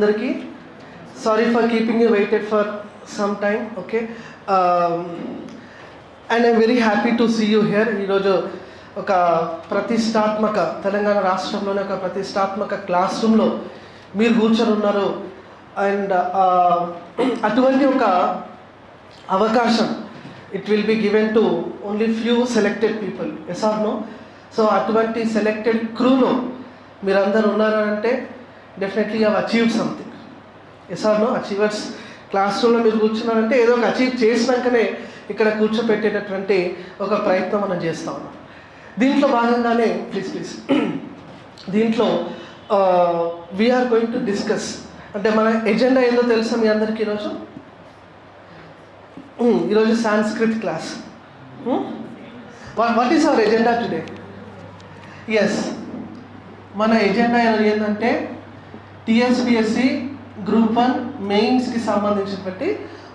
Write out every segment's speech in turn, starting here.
అందరికీ. Sorry for keeping you waited for some time okay and I'm very happy to see you here ఈరోజు ఒక ప్రతిష్టాత్మక తెలంగాణ రాష్ట్రంలోనే ఒక ప్రతిష్టాత్మక క్లాస్ రూమ్లో మీరు కూర్చొని ఉన్నారు. అండ్ uh, అటువంటి ఒక అవకాశం it will be given to only few selected people yes or no so అటువంటి సెలెక్టెడ్ క్రూలో మీరందరూ ఉన్నారంటే definitely have achieved something yes or no achievers class రూమ్లో మీరు కూర్చున్నారంటే ఏదో ఒక అచీవ్ చేసినాకనే ఇక్కడ కూర్చోపెట్టేటటువంటి ఒక ప్రయత్నం మనం చేస్తా ఉన్నాం. దీంట్లో భాగంగానే ప్లీజ్ ప్లీజ్ దీంట్లో వీఆర్ గోయింగ్ టు డిస్కస్ అంటే మన ఎజెండా ఏందో తెలుసా మీ అందరికీ ఈరోజు? ఈరోజు Sanskrit class what is our agenda today yes మన ఎజెండా ఏంటంటే టిఎస్పిఎస్సి గ్రూప్ వన్ మెయిన్స్కి సంబంధించినటువంటి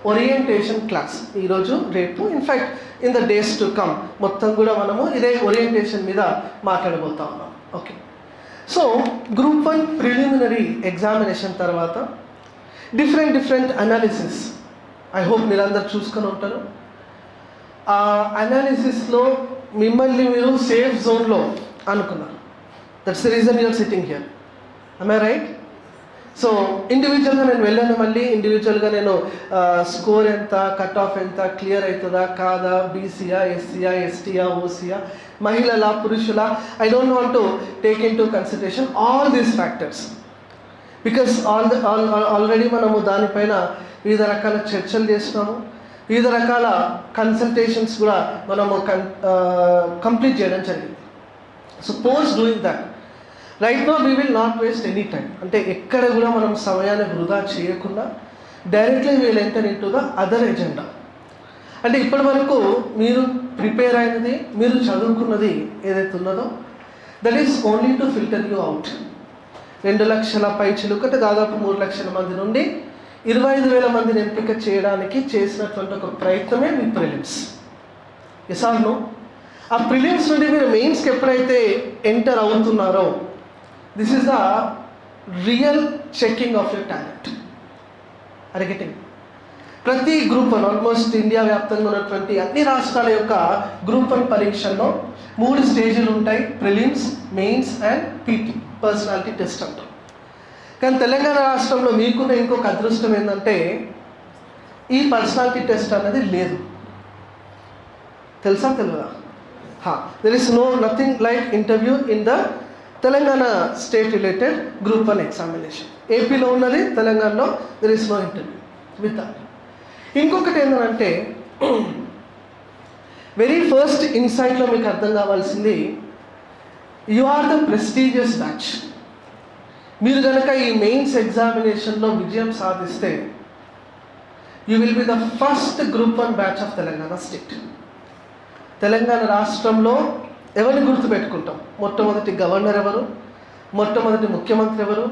ఓరియంటేషన్ క్లాస్ ఈరోజు రేపు in fact in the days to come మొత్తం కూడా మనము ఇదే ఓరియంటేషన్ మీద మాట్లాడబోతా ఉన్నాం. Okay so group one preliminary examination తర్వాత different different analysis I hope మీరందరూ చూసుకొని ఉంటారు. ఆ అనాలిసిస్లో మిమ్మల్ని మీరు సేఫ్ జోన్లో అనుకున్నారు. That's the reason you are sitting here I right so ఇండివిజువల్గా నేను వెళ్ళాను మళ్ళీ. ఇండివిజువల్గా నేను స్కోర్ ఎంత కట్ ఆఫ్ ఎంత క్లియర్ అవుతుందా కాదా బీసీయా ఎస్సీయా ఎస్టీయా ఓసీయా మహిళల పురుషుల I don't want to take into consideration all these factors because all all already మనము దానిపైన వివిధ రకాల చర్చలు చేసినాము వివిధ రకాల కన్సల్టేషన్స్ కూడా మనము కం కంప్లీట్ చేయడం జరిగింది. So post doing that right no we will not waste any time అంటే ఎక్కడ కూడా మనం సమయాన్ని వృధా చేయకుండా directly we'll enter into the other agenda అంటే ఇప్పటి వరకు మీరు ప్రిపేర్ అయినది మీరు చదువుకున్నది ఏదైతే ఉన్నదో that is only to filter you out రెండు లక్షల పై చిలుకట దాదాపు మూడు లక్షల మంది నుండి ఇరవై ఐదు వేల మందిని ఎంపిక చేయడానికి చేసినటువంటి ఒక ప్రయత్నమే మీ ప్రిలిమ్స్ ఎసార్ను ఆ ప్రిలిమ్స్ నుండి మీరు మెయిన్స్కి ఎప్పుడైతే ఎంటర్ అవుతున్నారో this is the real checking of your talent అరిగెటింగ్ ప్రతి గ్రూప్ వన్ ఆల్మోస్ట్ ఇండియా వ్యాప్తంగా ఉన్నటువంటి అన్ని రాష్ట్రాల యొక్క గ్రూప్ వన్ పరీక్షల్లో మూడు స్టేజీలు ఉంటాయి. Prelims mains and PT personality test అంటాం కానీ తెలంగాణ రాష్ట్రంలో మీకున్న ఇంకొక అదృష్టం ఏంటంటే ఈ పర్సనాలిటీ టెస్ట్ అనేది లేదు. తెలుసా తెలియదా there is no nothing like interview in the Telangana state related group one examination ఏపీలో ఉన్నది తెలంగాణలో there is no interview with ఇంకొకటి ఏంటంటే వెరీ ఫస్ట్ ఇన్సైట్లో మీకు అర్థం కావాల్సింది you are the prestigious batch మీరు కనుక ఈ మెయిన్స్ ఎగ్జామినేషన్లో విజయం సాధిస్తే you will be the first group one batch of Telangana state Telangana రాష్ట్రంలో ఎవరిని గుర్తుపెట్టుకుంటాం? మొట్టమొదటి గవర్నర్ ఎవరు? మొట్టమొదటి ముఖ్యమంత్రి ఎవరు?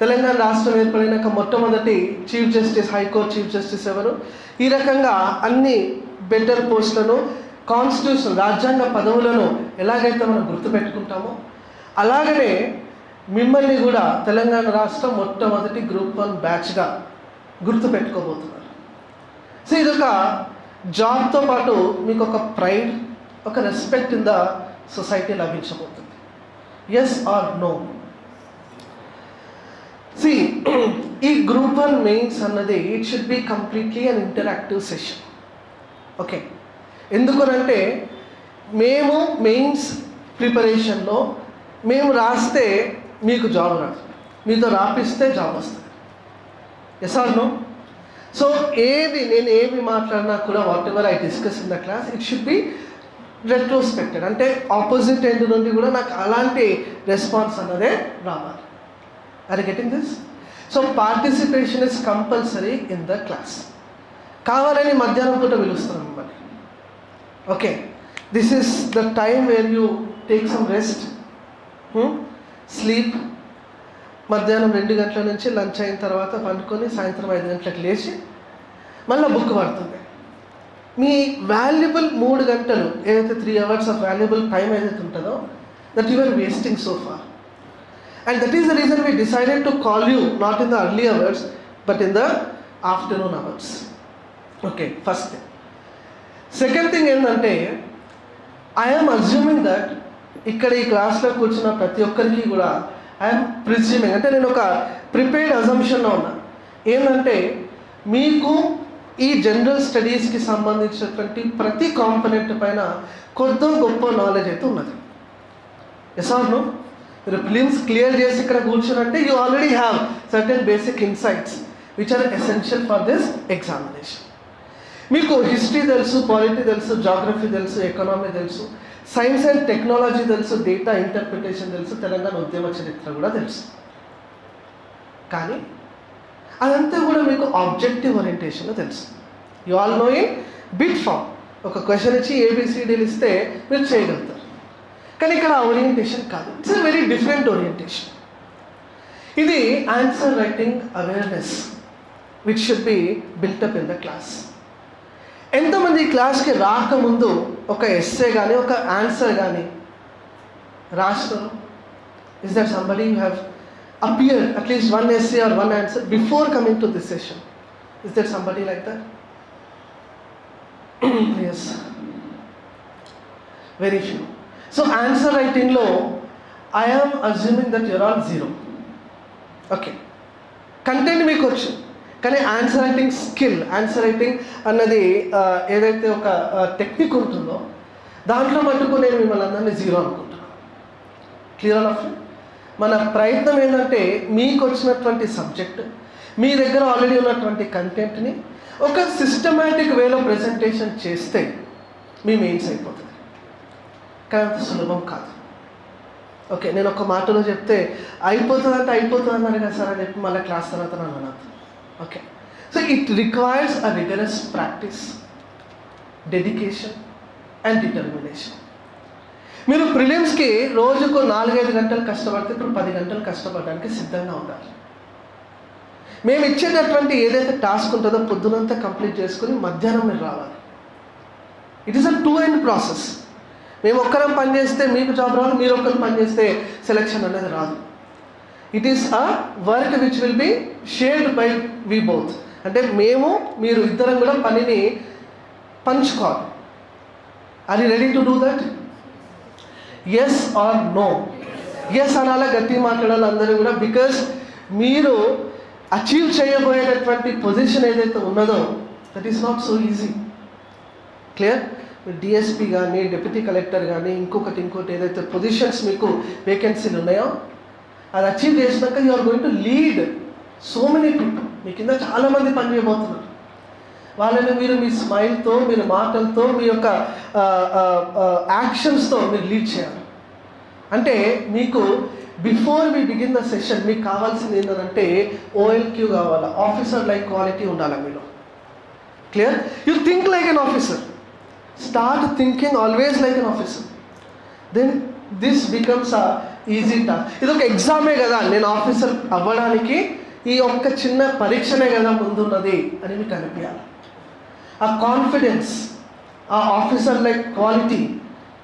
తెలంగాణ రాష్ట్రం ఏర్పడినాక మొట్టమొదటి chief justice high court chief justice ఎవరు? ఈ రకంగా అన్ని బెటర్ పోస్టులను కాన్స్టిట్యూషన్ రాజ్యాంగ పదవులను ఎలాగైతే మనం గుర్తుపెట్టుకుంటామో అలాగనే మిమ్మల్ని కూడా తెలంగాణ రాష్ట్రం మొట్టమొదటి గ్రూప్ వన్ బ్యాచ్గా గుర్తుపెట్టుకోబోతున్నారు. సో ఇదొక జాబ్తో పాటు మీకు ఒక ప్రైడ్ ఒక రెస్పెక్ట్ ఇన్ ద సొసైటీ లభించబోతుంది. ఎస్ ఆర్ నో సి ఈ గ్రూప్ వన్ మెయిన్స్ అన్నది it should be completely an interactive session okay ఎందుకనంటే మేము మెయిన్స్ ప్రిపరేషన్లో మేము రాస్తే మీకు జాబ్ రాదు. మీతో రాపిస్తే జాబ్ వస్తుంది. ఎస్ ఆర్ నో సో ఏది నేను ఏమి మాట్లాడినా కూడా whatever I discuss in the class it should be retrospected అంటే ఆపోజిట్ ఎండ్ నుండి కూడా నాకు అలాంటి రెస్పాన్స్ అన్నదే రావాలి. Are getting this so participation is compulsory in the class కావాలని మధ్యాహ్నం పూట పిలుస్తున్నాం మిమ్మల్ని okay this is the time where you take some rest sleep మధ్యాహ్నం రెండు గంటల నుంచి లంచ్ అయిన తర్వాత పండుకొని సాయంత్రం ఐదు గంటలకు లేచి మళ్ళీ బుక్ పడుతుంది మీ వాల్యుబుల్ మూడు గంటలు ఏదైతే three hours of valuable time ఏదైతే ఉంటుందో that your wasting sofa and that is the reason we decided to call you not in the early hours but in the afternoon hours okay first second thing ఏంటంటే I'm assuming that ఇక్కడ ఈ క్లాస్లో కూర్చున్న ప్రతి ఒక్కరికి కూడా I'm presuming అంటే నేను ఒక ప్రిపేర్డ్ అజంప్షన్లో ఉన్నా. ఏంటంటే మీకు ఈ జనరల్ స్టడీస్కి సంబంధించినటువంటి ప్రతి కాంపనెంట్ పైన కొద్ది గొప్ప నాలెడ్జ్ అయితే ఉన్నది. ఎస్ నో మీరు ఫిలిమ్స్ క్లియర్ చేసి ఇక్కడ కూర్చునంటే you already have certain basic insights which are essential for this examination మీకు హిస్టరీ తెలుసు పాలిటీ తెలుసు జాగ్రఫీ తెలుసు ఎకనామీ తెలుసు సైన్స్ అండ్ టెక్నాలజీ తెలుసు డేటా ఇంటర్ప్రిటేషన్ తెలుసు తెలంగాణ ఉద్యమ చరిత్ర కూడా తెలుసు. కానీ అదంతా కూడా మీకు ఆబ్జెక్టివ్ ఓరియంటేషన్లో తెలుసు. You all know in bit form ఒక క్వశ్చన్ ఇచ్చి ఏబిసిడీలు ఇస్తే మీరు చేయగలుగుతారు. కానీ ఇక్కడ ఓరియంటేషన్ కాదు. ఇట్స్ వెరీ డిఫరెంట్ ఓరియంటేషన్ ఇది answer writing awareness which should be built up in the class ఎంతమంది క్లాస్కి రాకముందు ఒక ఎస్సే కానీ ఒక ఆన్సర్ కానీ రాస్తారు? Is that somebody you have appear at least one one or one answer to coming to Is there is like somebody like Very few. Very few so answer రైటింగ్లో am assuming that you're all zero okay content మీకు వచ్చు కానీ answer writing skill answer writing అన్నది ఏదైతే ఒక technique ఉంటుందో దాంట్లో మటుకు నేను మిమ్మల్ని అందరినీ జీరో అనుకుంటున్నాను క్లియర్ ఆఫ్ మన ప్రయత్నం ఏంటంటే మీకు వచ్చినటువంటి సబ్జెక్ట్ మీ దగ్గర ఆల్రెడీ ఉన్నటువంటి కంటెంట్ని ఒక సిస్టమేటిక్ వేలో ప్రజెంటేషన్ చేస్తే మీ మెయిన్స్ అయిపోతుంది. కానీ అంత సులభం కాదు. ఓకే నేను ఒక మాటలో చెప్తే అయిపోతుంది అంటే అయిపోతుంది అన్నారు కదా సార్ అని చెప్పి మళ్ళీ క్లాస్ తర్వాత నన్ను అనద్దు okay so it requires a rigorous practice dedication and determination మీరు ప్రిలిమ్స్కి రోజుకు నాలుగైదు గంటలు కష్టపడితే ఇప్పుడు పది గంటలు కష్టపడడానికి సిద్ధంగా ఉండాలి మేము ఇచ్చేటటువంటి ఏదైతే టాస్క్ ఉంటుందో పొద్దునంతా కంప్లీట్ చేసుకుని మధ్యాహ్నం మీరు రావాలి. It is a two end process మేము ఒక్కరం పనిచేస్తే మీకు జాబ్ రాదు మీరు ఒక్కరు పనిచేస్తే సెలెక్షన్ అనేది రాదు. It is a work which will be shared by we both అంటే మేము మీరు ఇద్దరం కూడా పనిని పంచుకోవాలి. Are you ready to do that yes or no yes అనాలా గట్టి మాట్లాడాలి అందరూ కూడా బికాస్ మీరు అచీవ్ చేయబోయేటటువంటి పొజిషన్ ఏదైతే ఉన్నదో that is not so easy clear DSP కానీ డిప్యూటీ కలెక్టర్ కానీ ఇంకొకటి ఇంకోటి ఏదైతే పొజిషన్స్ మీకు వేకెన్సీలు ఉన్నాయో అది అచీవ్ చేసినాక you are going to lead so many people మీ కింద చాలామంది పని చేయబోతున్నారు. వాళ్ళని మీరు మీ స్మైల్తో మీరు మాటలతో మీ యొక్క యాక్షన్స్తో మీరు లీడ్ చేయాలి. అంటే మీకు బిఫోర్ మీ బిగిన్ ద సెషన్ మీకు కావాల్సింది ఏంటంటే ఓఎల్క్యూ కావాలా? ఆఫీసర్ లైక్ క్వాలిటీ ఉండాలి మీలో? Clear you think like an officer start thinking always like an officer then this becomes a easy task ఇది ఒక ఎగ్జామే కదా? నేను ఆఫీసర్ అవ్వడానికి ఈ ఒక్క చిన్న పరీక్షనే కదా ముందున్నది అని మీకు అనిపించాలి. ఆ కాన్ఫిడెన్స్ ఆ ఆఫీసర్ లైక్ క్వాలిటీ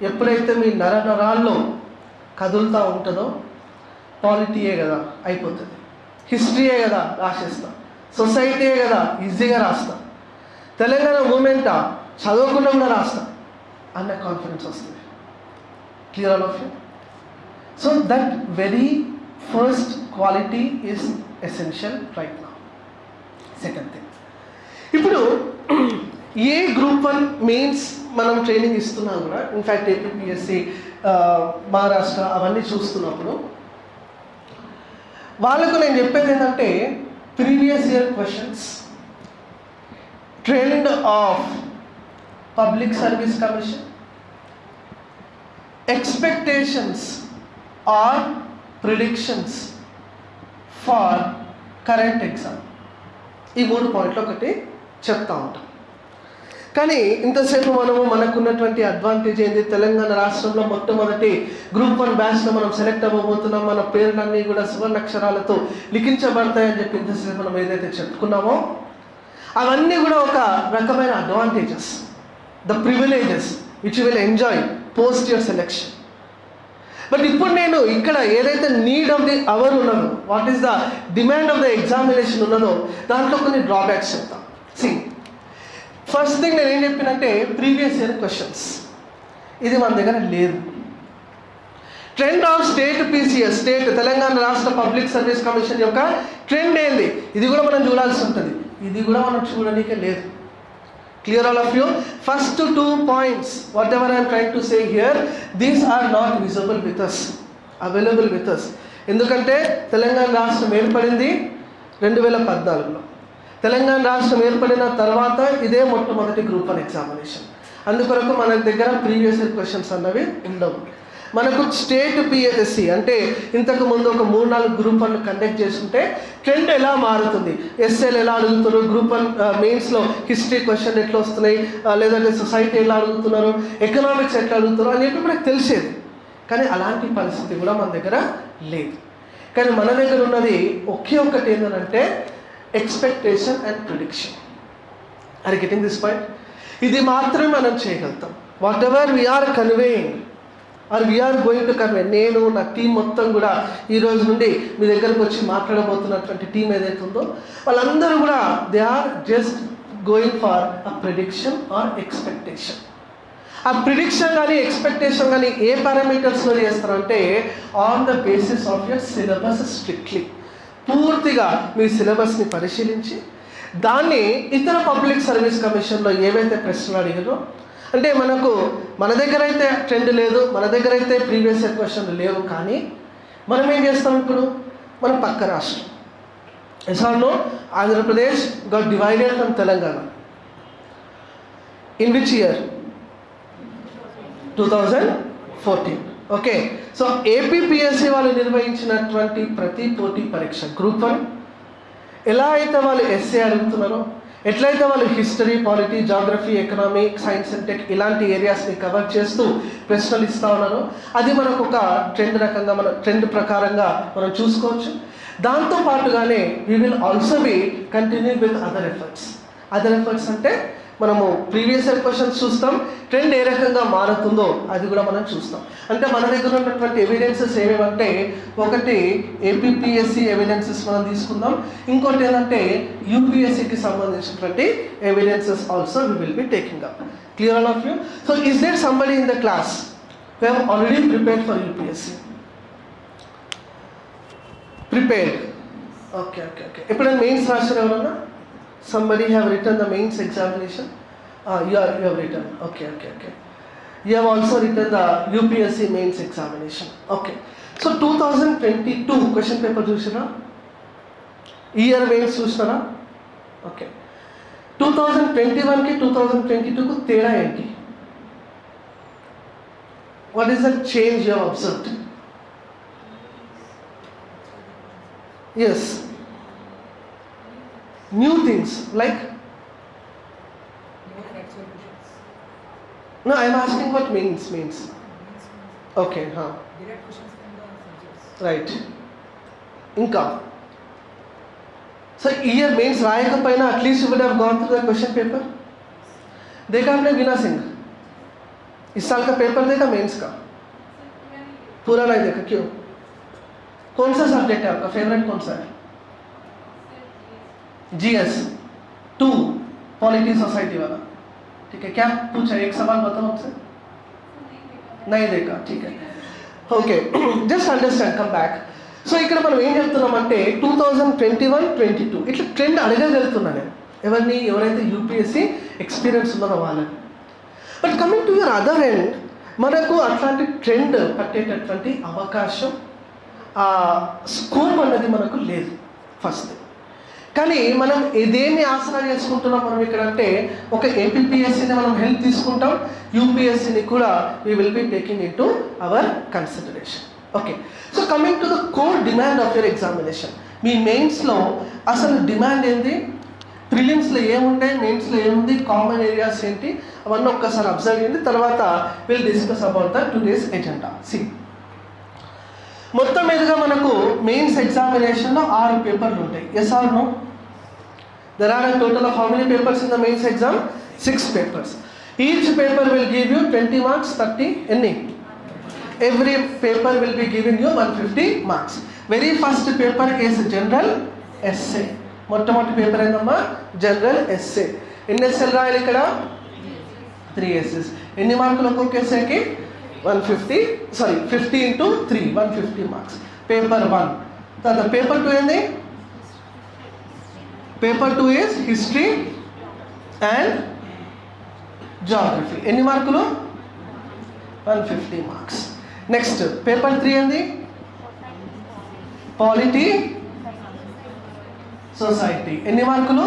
ఎప్పుడైతే మీ నర నరాల్లో కదులుతూ ఉంటుందో పాలిటీయే కదా అయిపోతుంది. హిస్టరీయే కదా రాసేస్తాం. సొసైటీయే కదా ఈజీగా రాస్తాం. తెలంగాణ మూమెంట్? చదవకుండా కూడా రాస్తాం. అన్న కాన్ఫిడెన్స్ వస్తుంది. Clear all of you so that very first quality is essential right నా సెకండ్ థింగ్ ఇప్పుడు ఏ గ్రూప్ వన్ మెయిన్స్ మనం ట్రైనింగ్ ఇస్తున్నా కూడా ఇన్ఫ్యాక్ట్ ఏపీఎస్సి మహారాష్ట్ర అవన్నీ చూస్తున్నప్పుడు వాళ్ళకు నేను చెప్పేది ఏంటంటే previous year questions trend of public service commission expectations or predictions for current exam ఈ మూడు పాయింట్లు ఒకటి చెప్తా ఉంటాను కానీ ఇంతసేపు మనము మనకున్నటువంటి అడ్వాంటేజ్ ఏంది? తెలంగాణ రాష్ట్రంలో మొట్టమొదటి గ్రూప్ వన్ బ్యాచ్లో మనం సెలెక్ట్ అవ్వబోతున్నాం. మన పేర్లన్నీ కూడా సువర్ణాక్షరాలతో లిఖించబడతాయని చెప్పి ఇంతసేపు మనం ఏదైతే చెప్పుకున్నామో అవన్నీ కూడా ఒక రకమైన advantages the privileges which will enjoy post your selection but ఇప్పుడు నేను ఇక్కడ ఏదైతే నీడ్ ఆఫ్ ది అవర్ ఉన్నదో what is the demand of the examination ఉన్నదో దాంట్లో కొన్ని డ్రాబ్యాక్స్ చెప్తాం సి ఫస్ట్ థింగ్ నేను ఏం చెప్పినంటే ప్రీవియస్ ఇయర్ క్వశ్చన్స్ ఇది మన దగ్గర లేదు. Trend of state PCS state Telangana రాష్ట్ర పబ్లిక్ సర్వీస్ కమిషన్ యొక్క ట్రెండ్ ఏంది? ఇది కూడా మనం చూడాల్సి ఉంటుంది. ఇది కూడా మనం చూడడానికి లేదు. Clear all of you first two points whatever I'm trying to say here these are not visible with us available with us ఎందుకంటే తెలంగాణ రాష్ట్రం ఏర్పడింది రెండు వేల పద్నాలుగులో. తెలంగాణ రాష్ట్రం ఏర్పడిన తర్వాత ఇదే మొట్టమొదటి గ్రూప్ వన్ ఎగ్జామినేషన్ అందుకొరకు మన దగ్గర ప్రీవియస్ ఇయర్ క్వశ్చన్స్ అన్నవి ఉండవు. మనకు స్టేట్ పిఎస్సి అంటే ఇంతకు ముందు ఒక మూడు నాలుగు గ్రూప్ వన్ కండక్ట్ చేసుకుంటే ట్రెండ్ ఎలా మారుతుంది? ఎస్ఎల్ ఎలా అడుగుతున్నారు? గ్రూప్ వన్ మెయిన్స్లో హిస్టరీ క్వశ్చన్ ఎట్లా వస్తున్నాయి? లేదంటే సొసైటీ ఎలా అడుగుతున్నారు? ఎకనామిక్స్ ఎట్లా అడుగుతున్నారు? అని చెప్పి మనకు తెలిసేది. కానీ అలాంటి పరిస్థితి కూడా మన దగ్గర లేదు. కానీ మన దగ్గర ఉన్నది ఒకే ఒక్కటి ఏంటంటే expectation and prediction are getting this point ఇది మాత్రమే మనం చేయగలుగుతాం. Whatever we're conveying or we're going to convey నేను నా టీం మొత్తం కూడా ఈ రోజు నుండి మీ దగ్గరకు వచ్చి మాట్లాడబోతున్నటువంటి టీం ఏదైతే ఉందో వాళ్ళందరూ కూడా they are just going for a prediction or expectation ఆ ప్రిడిక్షన్ కానీ ఎక్స్పెక్టేషన్ కానీ ఏ పారామీటర్స్లో చేస్తారంటే on the basis of your syllabus strictly పూర్తిగా మీ సిలబస్ని పరిశీలించి దాన్ని ఇతర పబ్లిక్ సర్వీస్ కమిషన్లో ఏవైతే ప్రశ్నలు అడిగారో అంటే మనకు మన దగ్గర అయితే ట్రెండ్ లేదు మన దగ్గర అయితే ప్రీవియస్ ఇయర్ క్వశ్చన్లు లేవు కానీ మనం ఏం చేస్తాం ఇప్పుడు? మన పక్క రాష్ట్రం. ఎసార్నో Andhra Pradesh got divided from Telangana. In which year two thousand fourteen okay. So APPSC వాళ్ళు నిర్వహించినటువంటి ప్రతి పోటీ పరీక్ష గ్రూప్ వన్. ఎలా అయితే వాళ్ళు ఎస్సే అడుగుతున్నారో ఎట్లయితే వాళ్ళు history polity geography economic science and tech ఇలాంటి ఏరియాస్ని కవర్ చేస్తూ ప్రశ్నలు ఇస్తూ ఉన్నారో అది మనకు ఒక ట్రెండ్ రకంగా మన ట్రెండ్ ప్రకారంగా మనం చూసుకోవచ్చు. దాంతో పాటుగానే we will also be continue with other efforts other efforts అంటే మనము ప్రీవియస్ ఇయర్ క్వశ్చన్స్ చూస్తాం. ట్రెండ్ ఏ రకంగా మారుతుందో అది కూడా మనం చూస్తాం. అంటే మన దగ్గర ఉన్నటువంటి ఎవిడెన్సెస్ ఏమేమంటే ఒకటి ఏపీపీఎస్సి ఎవిడెన్సెస్ మనం తీసుకుందాం. ఇంకోటి ఏంటంటే యూపీఎస్సికి సంబంధించినటువంటి evidences also we will be taking up clear all of you so is there somebody in the class we have already prepared for UPSC prepared okay okay okay ఎప్పుడైనా mains రాసిన ఎవరన్నా? Somebody have written the mains examination ah you are you have written okay okay okay you have also written the upsc mains examination okay so 2022 question paper చూసినా year mains చూసినారా okay two thousand twenty వన్కి two thousand twenty టూకు తేడా ఏంటి what is the change you observed yes new things like no, i am asking what means means. Okay, ha huh? Right. inka So year means राय का पहना at least you would have gone through the question paper. dekha apne बीना singh is saal ka paper dekha mains ka pura nahi dekha kyun kaun sa subject hai aapka favorite kaun sa hai GS two polity society वाला ठीक है क्या पूछा एक सवाल बताओ हमसे नहीं देखा ठीक है okay just understand come back so ఇక్కడ మనం ఏం చెప్తున్నామంటే two thousand twenty one twenty two ఇట్లా ట్రెండ్ అడగగలుగుతున్నా నేను ఎవరిని ఎవరైతే యూపీఎస్సీ ఎక్స్పీరియన్స్ ఉన్నదో వాళ్ళని but coming to your other end మనకు అట్లాంటి ట్రెండ్ పట్టేటటువంటి అవకాశం స్కోప్ అన్నది మనకు లేదు ఫస్ట్ కానీ మనం దేన్ని ఆసరా చేసుకుంటున్నాం మనం ఇక్కడ అంటే ఒక ఏపీపీఎస్సీని మనం హెల్ప్ తీసుకుంటాం యూపీఎస్సీని కూడా we will be taking into our consideration okay so coming to the core demand of your examination మీ మెయిన్స్లో అసలు డిమాండ్ ఏంది? ప్రిలిమ్స్లో ఏముంటాయి మెయిన్స్లో ఏముంది? కామన్ ఏరియాస్ ఏంటి? అవన్నీ ఒక్కసారి అబ్జర్వ్ చేయండి. తర్వాత will discuss about the today's agenda C మొత్తం మీదుగా మనకు మెయిన్స్ ఎగ్జామినేషన్లో ఆరు పేపర్లు ఉంటాయి. Yes or no there are total of how many papers in the mains exam six papers each paper will give you twenty marks thirty ఎన్ని every paper will be be giving you 150 marks. Very first paper is general essay మొట్టమొదటి paper ఏందమ్మా? General essay ఎన్ని ఎస్ఏలు రాయాలి ఇక్కడ? Three essays ఎన్ని మార్కులు ఒక్కొక్క ఎస్ఏకి one fifty sorry fifty into three one fifty marks paper one తర్వాత పేపర్ టూ ఏంది? Paper two is history and geography ఎన్ని మార్కులు? One fifty marks next paper three ఏంది? పాలిటీ సొసైటీ ఎన్ని మార్కులు?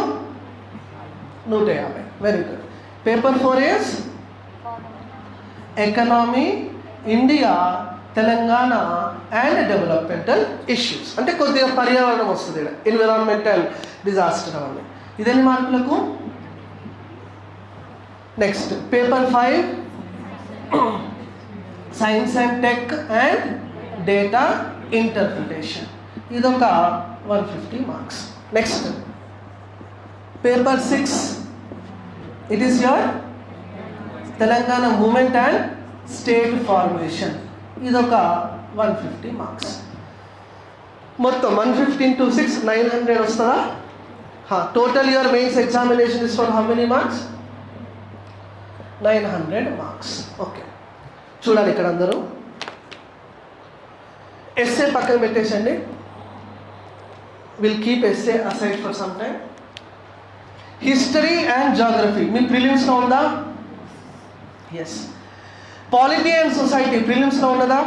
నూట యాభై. Very good paper four years economy India Telangana and developmental issues అంటే కొద్దిగా పర్యావరణం వస్తుంది ఇక్కడ. ఎన్విరాన్మెంటల్ డిజాస్టర్ అవన్నీ. ఇదెన్ని మార్కులకు? Next paper five science and tech and data interpretation ఇదొక one fifty marks next paper six it is your Telangana movement and state formation ఇదొక వన్ ఫిఫ్టీ మార్క్స్ మొత్తం one fifteen to six nine hundred వస్తుందా? Total your mains examination is for how many marks nine hundred marks okay చూడాలి ఇక్కడ అందరూ. Essay పక్కన పెట్టేసండి. Will keep essay aside for some time history and geography మీ ప్రిలిమ్స్లో ఉందా? Yes polity and society ప్రిలిమ్స్లో ఉన్నదా?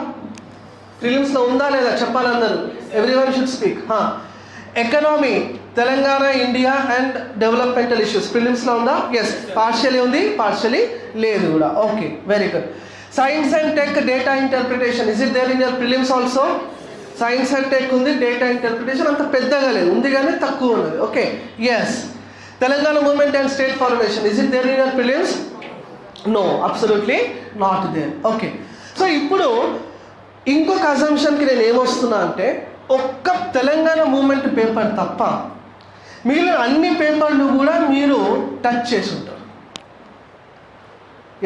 ప్రిలిమ్స్లో ఉందా లేదా చెప్పాలి అందరూ every one should speak economy Telangana India and developmental issues ప్రిలిమ్స్లో ఉందా? ఎస్ పార్షియలీ ఉంది పార్షియలీ లేదు కూడా. Okay very good science and tech data interpretation is it there in your prelims also science and tech ఉంది data interpretation అంత పెద్దగా లేదు. ఉంది కానీ తక్కువ ఉన్నది. Okay yes Telangana movement and state formation is it there in your prelims no absolutely not there okay so ఇప్పుడు ఇంకొక అజంప్షన్కి నేను ఏమొస్తున్నా అంటే ఒక్క తెలంగాణ మూమెంట్ పేపర్ తప్ప మిగిలిన అన్ని పేపర్లు కూడా మీరు టచ్ చేసి ఉంటారు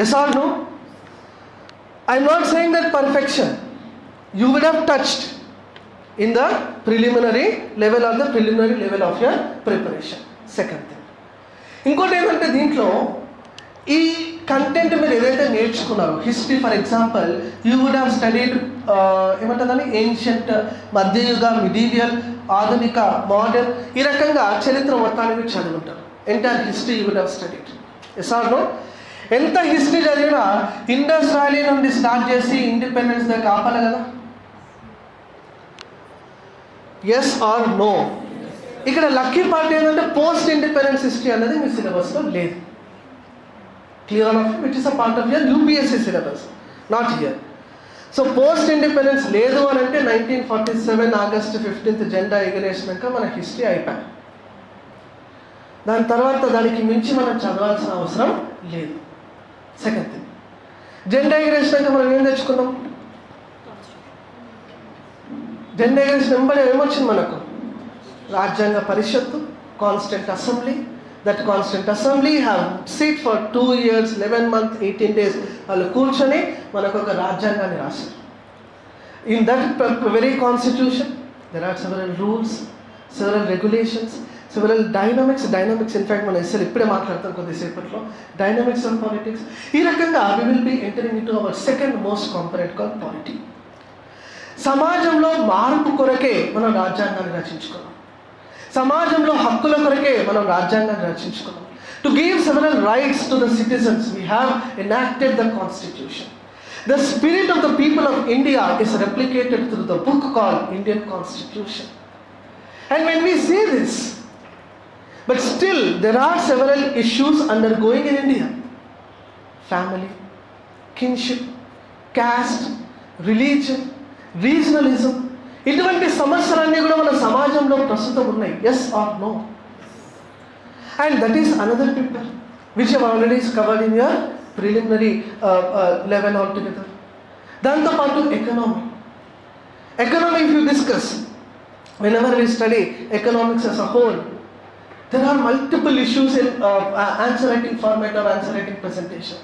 yes are no I'm not saying that perfection you would have touched in the preliminary level of the preliminary level of your preparation second thing ఇంకోటి ఏంటంటే దీంట్లో ఈ కంటెంట్ మీరు ఏదైతే నేర్చుకున్నారో history for example you would have studied ఏమంటుందని ancient మధ్యయుగ medieval ఆధునిక modern ఈ రకంగా చరిత్ర మొత్తాన్ని మీరు చదువుంటారు entire history you would have studied yes are no ఎంత హిస్టరీ చదివినా ఇండస్ వ్యాలీ నుండి స్టార్ట్ చేసి ఇండిపెండెన్స్ దాకా ఆపాలి కదా? ఎస్ ఆర్ నో ఇక్కడ లక్కీ పార్ట్ ఏంటంటే పోస్ట్ ఇండిపెండెన్స్ హిస్టరీ అనేది మీ సిలబస్లో లేదు. Clear of which is a part of your UPSC syllabus, not here. So post independence లేదు అని అంటే nineteen forty seven August fifteenth జెండా ఎగిరేసినాక మన హిస్టరీ అయిపోయి దాని తర్వాత దానికి మించి మనం చదవాల్సిన అవసరం లేదు. సెకండ్ థింగ్ జెండా ఎగిరేసినాక మనం ఏం తెచ్చుకున్నాం జెండా ఎగిరేసిన వెంబడి ఏమొచ్చింది మనకు? రాజ్యాంగ పరిషత్తు constituent assembly that constituent assembly have sit for two years eleven month eighteen days వాళ్ళు కూర్చొని మనకు ఒక రాజ్యాంగాన్ని రాశారు. In that very constitution there are several rules several regulations several dynamics dynamics in fact మనం ఎస్ఎల్ ఇప్పుడే మాట్లాడతాం కొద్దిసేపట్లో. డైనమిక్స్ ఆఫ్ పాలిటిక్స్ ఈ రకంగా we will be entering into our second most component call polity సమాజంలో మార్పు కొరకే మనం రాజ్యాంగాన్ని రచించుకోవాలి సమాజంలో హక్కుల కొరకే మనం రాజ్యాంగాన్ని రచించుకున్నాం. To give several rights to the citizens we have enacted the constitution the spirit of the people of India is replicated through the book call Indian constitution and when we see this but still there are several issues undergoing in India family kinship caste religion regionalism ఇటువంటి సమస్యలన్నీ కూడా మన సమాజంలో ప్రస్తుతం ఉన్నాయి. Yes are no and that is another paper which have already covered in your preliminary level altogether దాంతోపాటు economy economy if you discuss whenever we study economics as a whole there are multiple issues in uh, uh, answer writing format or answer writing presentation.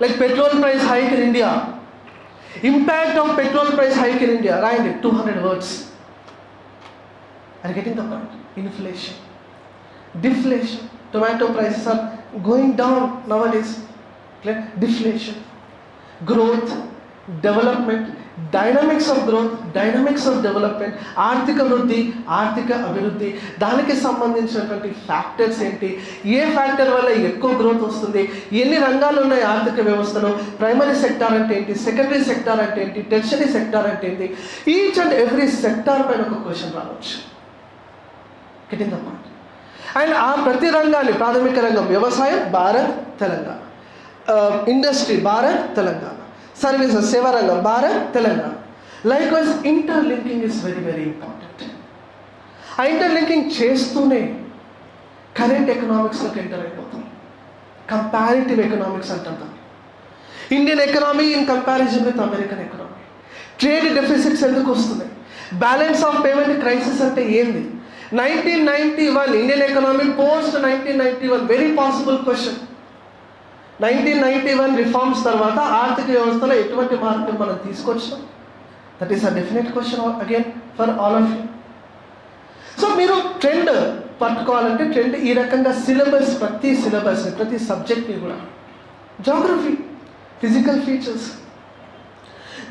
Like petrol price hike in india. Impact of petrol price hike in India, right? At 200 words. Are you getting the point? Inflation. Deflation. Tomato prices are going down nowadays. Deflation. Growth development dynamics of growth dynamics of development ఆర్థిక వృద్ధి ఆర్థిక అభివృద్ధి. దానికి సంబంధించినటువంటి factors ఏంటి? ఏ factor వల్ల ఎక్కువ growth వస్తుంది? ఎన్ని రంగాలు ఉన్నాయి ఆర్థిక వ్యవస్థలో? ప్రైమరీ సెక్టార్ అంటే ఏంటి? సెకండరీ సెక్టార్ అంటే ఏంటి? టెర్షరీ సెక్టార్ అంటే ఏంటి? ఈచ్ అండ్ ఎవ్రీ సెక్టార్ పైన ఒక క్వశ్చన్ రావచ్చు. గెటింగ్ అండ్ ఆ ప్రతి రంగాన్ని ప్రాథమిక రంగం వ్యవసాయం భారత్ తెలంగాణ. ఇండస్ట్రీ భారత్ తెలంగాణ. సర్వీసెస్ సేవారంగం Bharat Telangana likewise interlinking is very very important ఆ ఇంటర్లింకింగ్ చేస్తూనే కరెంట్ ఎకనామిక్స్లోకి ఎంటర్ అయిపోతాం. కంపారిటివ్ ఎకనామిక్స్ అంటాం Indian economy in comparison with American economy trade deficits ఎందుకు వస్తున్నాయి? బ్యాలెన్స్ ఆఫ్ పేమెంట్ క్రైసిస్ అంటే ఏంది? Nineteen ninety one Indian economy post nineteen ninety one very possible question nineteen ninety one reforms తర్వాత ఆర్థిక వ్యవస్థలో ఎటువంటి మార్పులు మనం తీసుకొచ్చాం? That is a definite question again for all of you so మీరు ట్రెండ్ పట్టుకోవాలంటే ట్రెండ్ ఈ రకంగా సిలబస్ ప్రతి సిలబస్ ప్రతి సబ్జెక్ట్ని కూడా. Geography physical features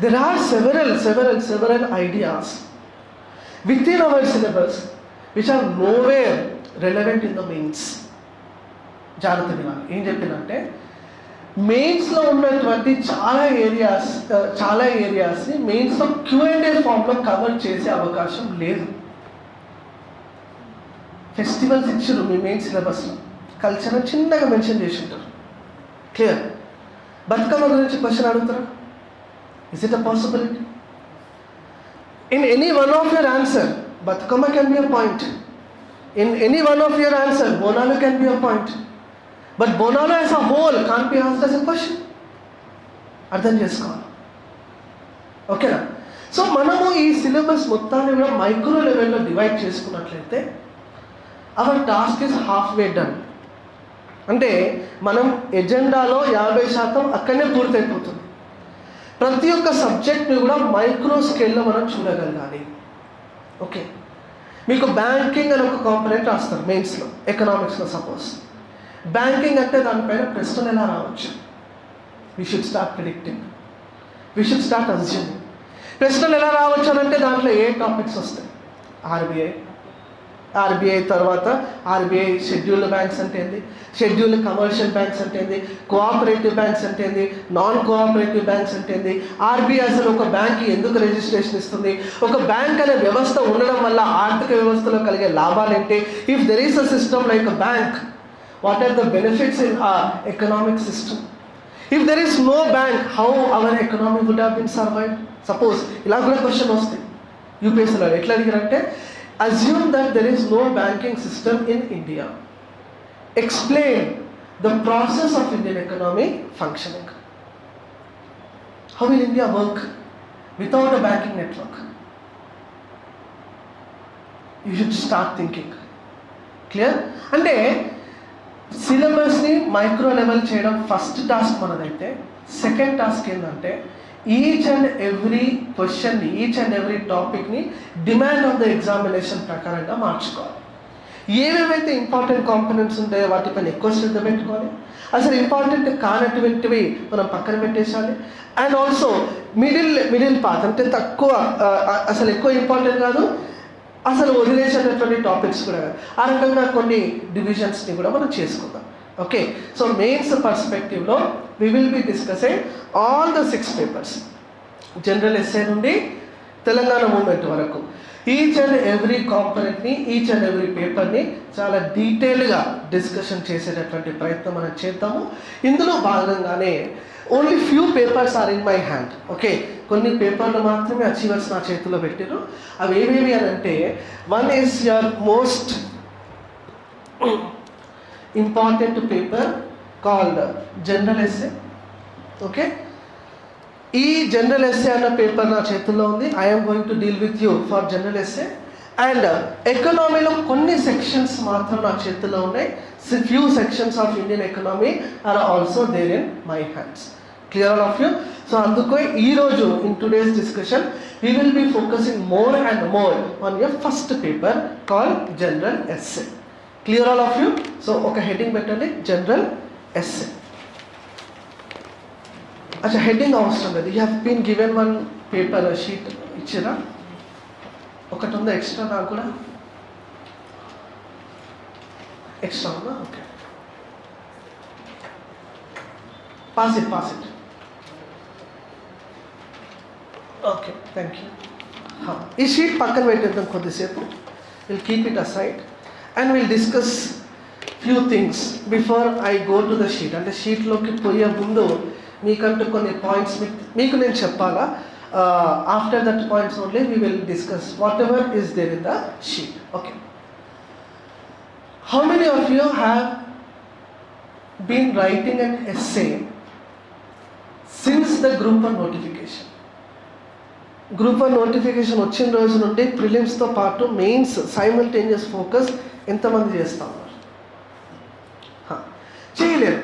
there are several several several ideas within our syllabus which are nowhere relevant in the mains జాగ్రత్త వినాలి. ఏం చెప్పిందంటే మెయిన్స్లో ఉన్నటువంటి చాలా ఏరియాస్ చాలా ఏరియాస్ని మెయిన్స్లో క్యూ అండ్ ఏ ఫామ్లో కవర్ చేసే అవకాశం లేదు. ఫెస్టివల్స్ ఇచ్చారు మీ మెయిన్ సిలబస్లో కల్చర్ చిన్నగా మెన్షన్ చేసి ఉంటారు క్లియర్ బతుకమ్మ గురించి క్వశ్చన్ అడుగుతారా? Is it a possibility in any one of your answer Bathukamma can be a point in any one of your answer Bonalu can be a point but Bonalu as a whole can be answer as question అర్థం చేసుకోవాలి. ఓకేనా so మనము ఈ syllabus మొత్తాన్ని కూడా micro లెవెల్లో divide చేసుకున్నట్లయితే our task is halfway done అంటే మనం ఎజెండాలో యాభై శాతం అక్కడనే పూర్తయిపోతుంది. ప్రతి ఒక్క సబ్జెక్ట్ని కూడా మైక్రో స్కేల్లో మనం చూడగలగాలి. ఓకే మీకు బ్యాంకింగ్ అని ఒక కాంపనెంట్ రాస్తారు మెయిన్స్లో ఎకనామిక్స్లో సపోజ్ బ్యాంకింగ్ అంటే దానిపైన ప్రశ్నలు ఎలా రావచ్చు? We should start predicting we should start assuming ప్రశ్నలు ఎలా రావచ్చు అంటే దాంట్లో ఏ టాపిక్స్ వస్తాయి? ఆర్బీఐ ఆర్బీఐ తర్వాత ఆర్బీఐ షెడ్యూల్డ్ బ్యాంక్స్ అంటే ఏంది? షెడ్యూల్డ్ కమర్షియల్ బ్యాంక్స్ అంటే ఏంది? కోఆపరేటివ్ బ్యాంక్స్ అంటే ఏంది? నాన్ కోఆపరేటివ్ బ్యాంక్స్ అంటే ఏంది? ఆర్బీఐ అసలు ఒక బ్యాంక్ ఎందుకు రిజిస్ట్రేషన్ ఇస్తుంది? ఒక బ్యాంక్ అనే వ్యవస్థ ఉండడం వల్ల ఆర్థిక వ్యవస్థలో కలిగే లాభాలు ఏంటి? If there is a system like a bank what are the benefits in a economic system if there is no bank how our economy would have been survive suppose ఇలా కూడా క్వశ్చన్ వస్తాయి యూపీఎస్సీలో ఎట్లా అడిగారంటే assume that there is no banking system in India explain the process of Indian economy functioning how will India work without a banking network you should start thinking clear అంటే సిలబస్ని micro level చేయడం first task మనదైతే second task ఏంటంటే each and every క్వశ్చన్ని each and every టాపిక్ని demand of the examination ప్రకారంగా మార్చుకోవాలి. ఏవేవైతే ఇంపార్టెంట్ కాంపోనెంట్స్ ఉంటాయో వాటిపైన ఎక్కువ శ్రద్ధ పెట్టుకోవాలి. అసలు ఇంపార్టెంట్ కానటువంటివి మనం పక్కన పెట్టేసాలి and also middle middle path అంటే తక్కువ అసలు ఎక్కువ ఇంపార్టెంట్ కాదు. అసలు వదిలేసేటటువంటి టాపిక్స్ కూడా. ఆ రకంగా కొన్ని డివిజన్స్ని కూడా మనం చేసుకుందాం. Okay so mains పర్స్పెక్టివ్లో we will be discussing all the six papers general essay నుండి తెలంగాణ మూమెంట్ వరకు. ఈచ్ అండ్ ఎవ్రీ కాంపనెంట్ని ఈచ్ అండ్ ఎవ్రీ పేపర్ని చాలా డీటెయిల్గా డిస్కషన్ చేసేటటువంటి ప్రయత్నం మనం చేద్దాము. ఇందులో భాగంగానే only few papers are in my hand okay కొన్ని పేపర్లు మాత్రమే అచీవర్స్ నా చేతిలో పెట్టారు అవి ఏవేవి అని అంటే one is your most important paper called general essay okay ఈ జనరల్ ఎస్ఏ అన్న పేపర్ నా చేతుల్లో ఉంది. I'm going to deal with you for general essay and ఎకనామీలో కొన్ని సెక్షన్స్ మాత్రం నా చేతుల్లో ఉన్నాయి. Few sections of Indian economy are also there in my hands clear all of you so అందుకే ఈరోజు in today's discussion we will be focusing more and more on your first paper call general essay clear all of you so ఒక heading పెట్టండి. General essay అచ్చా heading అవసరం లేదు. You have been given one paper sheet ఇచ్చిరా? ఒకటి ఉందా extra నాకు కూడా? ఎక్స్ట్రా ఉందా? Okay pass it pass it okay thank you ఈ షీట్ పక్కన పెట్టేద్దాం కొద్దిసేపు. Will keep it aside and will discuss few things before I go to the sheet అంటే షీట్లోకి పోయే ముందు మీకంటూ కొన్ని పాయింట్స్ మీకు నేను చెప్పాలా? After that points only we will discuss whatever is there in the sheet okay how many of you have been writing and essay since the group one notification group one notification వచ్చిన రోజు నుండి ప్రిలిమ్స్తో పాటు mains simultaneous focus ఎంతమంది చేస్తా ఉన్నారు? చేయలేరు.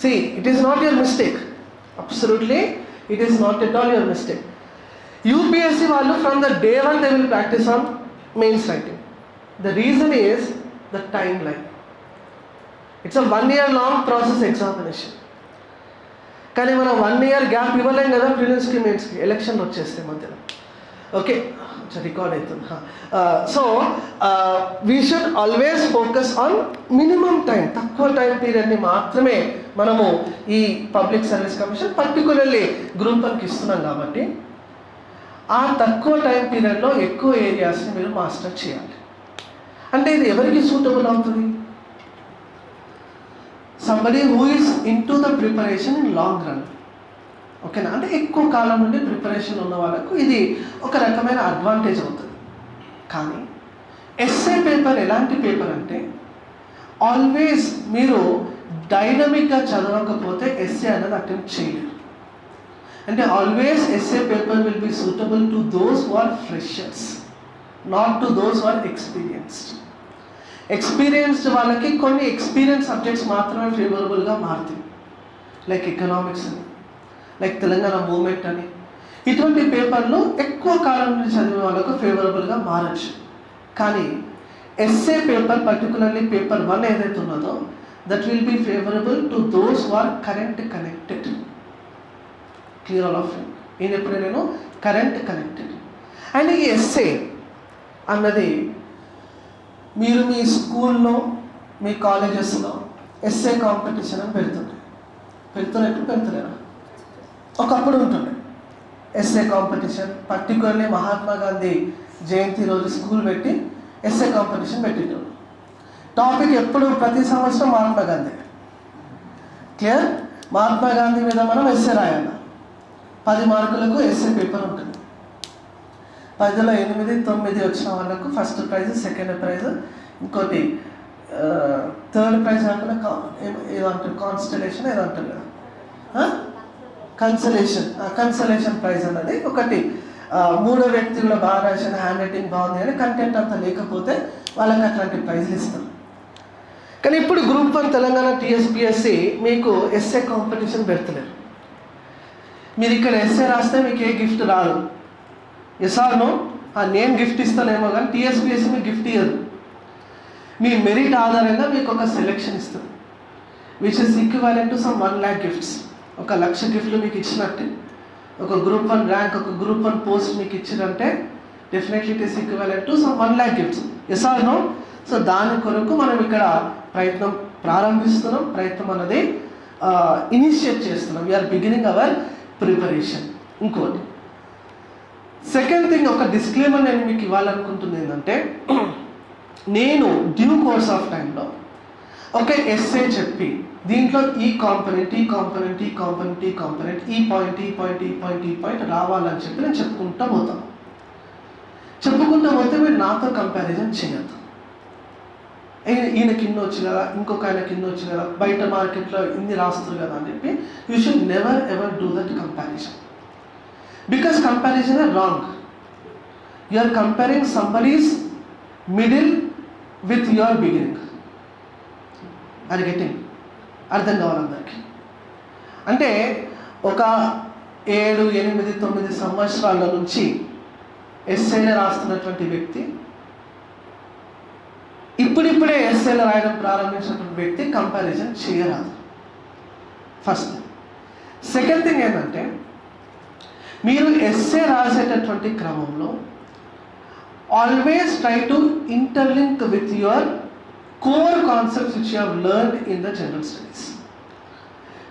See it is not your mistake Absolutely, it is not at all your mistake UPSC వాళ్ళు from the day one they will practice on mains writing. The reason is the time it's a one year long process examination కానీ మనం one year gap ఇవ్వలేం కదా ప్రిలిమ్స్కి మెయిన్స్కి election వచ్చేస్తే మధ్యలో. Okay record అవుతుంది so we should always focus on minimum time తక్కువ time పీరియడ్ని మాత్రమే మనము ఈ public service commission particularly group వన్కి ఇస్తున్నాం కాబట్టి ఆ తక్కువ టైం పీరియడ్లో ఎక్కువ ఏరియాస్ని మీరు మాస్టర్ చేయాలి. అంటే ఇది ఎవరికి సూటబుల్ అవుతుంది? Somebody who is into the preparation in long run ఓకేనా? అంటే ఎక్కువ కాలం నుండి ప్రిపరేషన్ ఉన్న వాళ్ళకు ఇది ఒక రకమైన అడ్వాంటేజ్ అవుతుంది. కానీ ఎస్ఏ పేపర్ ఎలాంటి పేపర్ అంటే ఆల్వేస్ మీరు డైనమిక్గా చదవకపోతే ఎస్ఏ అనేది అటెంప్ట్ చేయలేరు. అంటే always essay paper will be suitable to those who are freshers not to those who are experienced experienced వాళ్ళకి కొన్ని ఎక్స్పీరియన్స్ సబ్జెక్ట్స్ మాత్రమే ఫేవరబుల్గా మారుతాయి. లైక్ ఎకనామిక్స్ అని. లైక్ తెలంగాణ మూమెంట్ అని. ఇటువంటి పేపర్లు ఎక్కువ కాలం నుండి చదివే వాళ్ళకు ఫేవరబుల్గా మారచ్చు. కానీ essay paper particularly paper one ఏదైతే ఉన్నదో that will be favourable to those are current connected clear all of నేను ఎప్పుడు నేను కరెంట్ కనెక్టెడ్ అండ్ ఈ ఎస్ఏ అన్నది మీరు మీ స్కూల్లో మీ కాలేజెస్లో ఎస్ఏ కాంపిటీషన్ అని పెడుతున్నారు పెడుతున్నట్టు పెడుతులేరా ఒకప్పుడు ఉంటుండే. Essay competition particularly Mahatma Gandhi Jayanti రోజు స్కూల్ పెట్టి ఎస్ఏ కాంపిటీషన్ పెట్టిండ్రు టాపిక్ ఎప్పుడు ప్రతి సంవత్సరం మహాత్మా గాంధీ. క్లియర్? మహాత్మా గాంధీ మీద మనం ఎస్ఏ రాయాలి. పది మార్కులకు ఎస్ఏ పేపర్ ఉంటుంది. పదిలో ఎనిమిది తొమ్మిది వచ్చిన వాళ్ళకు ఫస్ట్ ప్రైజ్ సెకండ్ ప్రైజ్ ఇంకోటి థర్డ్ ప్రైజ్ కాకుండా కా- ఏదో అంటారు కాన్స్టలేషన్ ఏదో అంటారు కదా కన్సలేషన్ కన్సలేషన్ ప్రైజ్ అన్నది ఒకటి. మూడో వ్యక్తి కూడా బాగా రాసిన హ్యాండ్ రైటింగ్ బాగుంది అని కంటెంట్ అంతా లేకపోతే వాళ్ళకి అట్లాంటి ప్రైజ్లు ఇస్తారు. కానీ ఇప్పుడు గ్రూప్ వన్ తెలంగాణ టీఎస్పిఎస్సి మీకు ఎస్ఏ కాంపిటీషన్ పెడతలేరు. మీరు ఇక్కడ ఎస్ఏ రాస్తే మీకు ఏ గిఫ్ట్ రాదు. ఎస్ఆర్ను నేను గిఫ్ట్ ఇస్తానేమో కానీ టీఎస్పిఎస్సి మీకు గిఫ్ట్ ఇవ్వదు మీ మెరిట్ ఆధారంగా మీకు ఒక సెలెక్షన్ ఇస్తుంది. Which is equivalent to some one lakh gifts ఒక లక్ష గిఫ్ట్లు మీకు ఇచ్చినట్టే. ఒక గ్రూప్ వన్ ర్యాంక్ ఒక గ్రూప్ వన్ పోస్ట్ మీకు ఇచ్చినంటే definitely it is equivalent to some one lakh gifts yes or no so దాని కొరకు మనం ఇక్కడ ప్రయత్నం ప్రారంభిస్తున్నాం. ప్రయత్నం అన్నది ఇనిషియేట్ చేస్తున్నాం. వీఆర్ బిగినింగ్ అవర్ ప్రిపరేషన్ ఇంకోటి. సెకండ్ థింగ్ ఒక డిస్క్లైమర్ నేను మీకు ఇవ్వాలనుకుంటుంది ఏంటంటే నేను డ్యూ కోర్స్ ఆఫ్ టైంలో ఒక ఎస్ఏ చెప్పి దీంట్లో ఈ కాంపనెంట్ ఈ కాంపనెంట్ ఈ కాంపనెంట్ ఈ కాంపనెంట్ ఈ పాయింట్ ఈ పాయింట్ ఈ పాయింట్ ఈ పాయింట్ రావాలని చెప్పి నేను చెప్పుకుంటా పోతాను చెప్పుకుంటా పోతే మీరు నాతో కంపారిజన్ చేయొద్దు. ఈయన- కింద ఇన్ని వచ్చి కదా ఇంకొక ఆయన కింద వచ్చి కదా బయట మార్కెట్లో ఇన్ని రాస్తారు కదా అని చెప్పి you should never ever do that comparison because comparison are wrong you are comparing somebody's middle with your beginning are getting అర్థం కావాలి అంటే ఒక ఏడు ఎనిమిది తొమ్మిది సంవత్సరాల నుంచి ఎస్ఏలు రాస్తున్నటువంటి వ్యక్తి ఇప్పుడిప్పుడే ఎస్ఏలు రాయడం ప్రారంభించినటువంటి వ్యక్తి కంపారిజన్ చేయరాదు. ఫస్ట్ సెకండ్ థింగ్ ఏంటంటే మీరు ఎస్ఏ రాసేటటువంటి క్రమంలో always try to interlink with your core concepts which you have in the general studies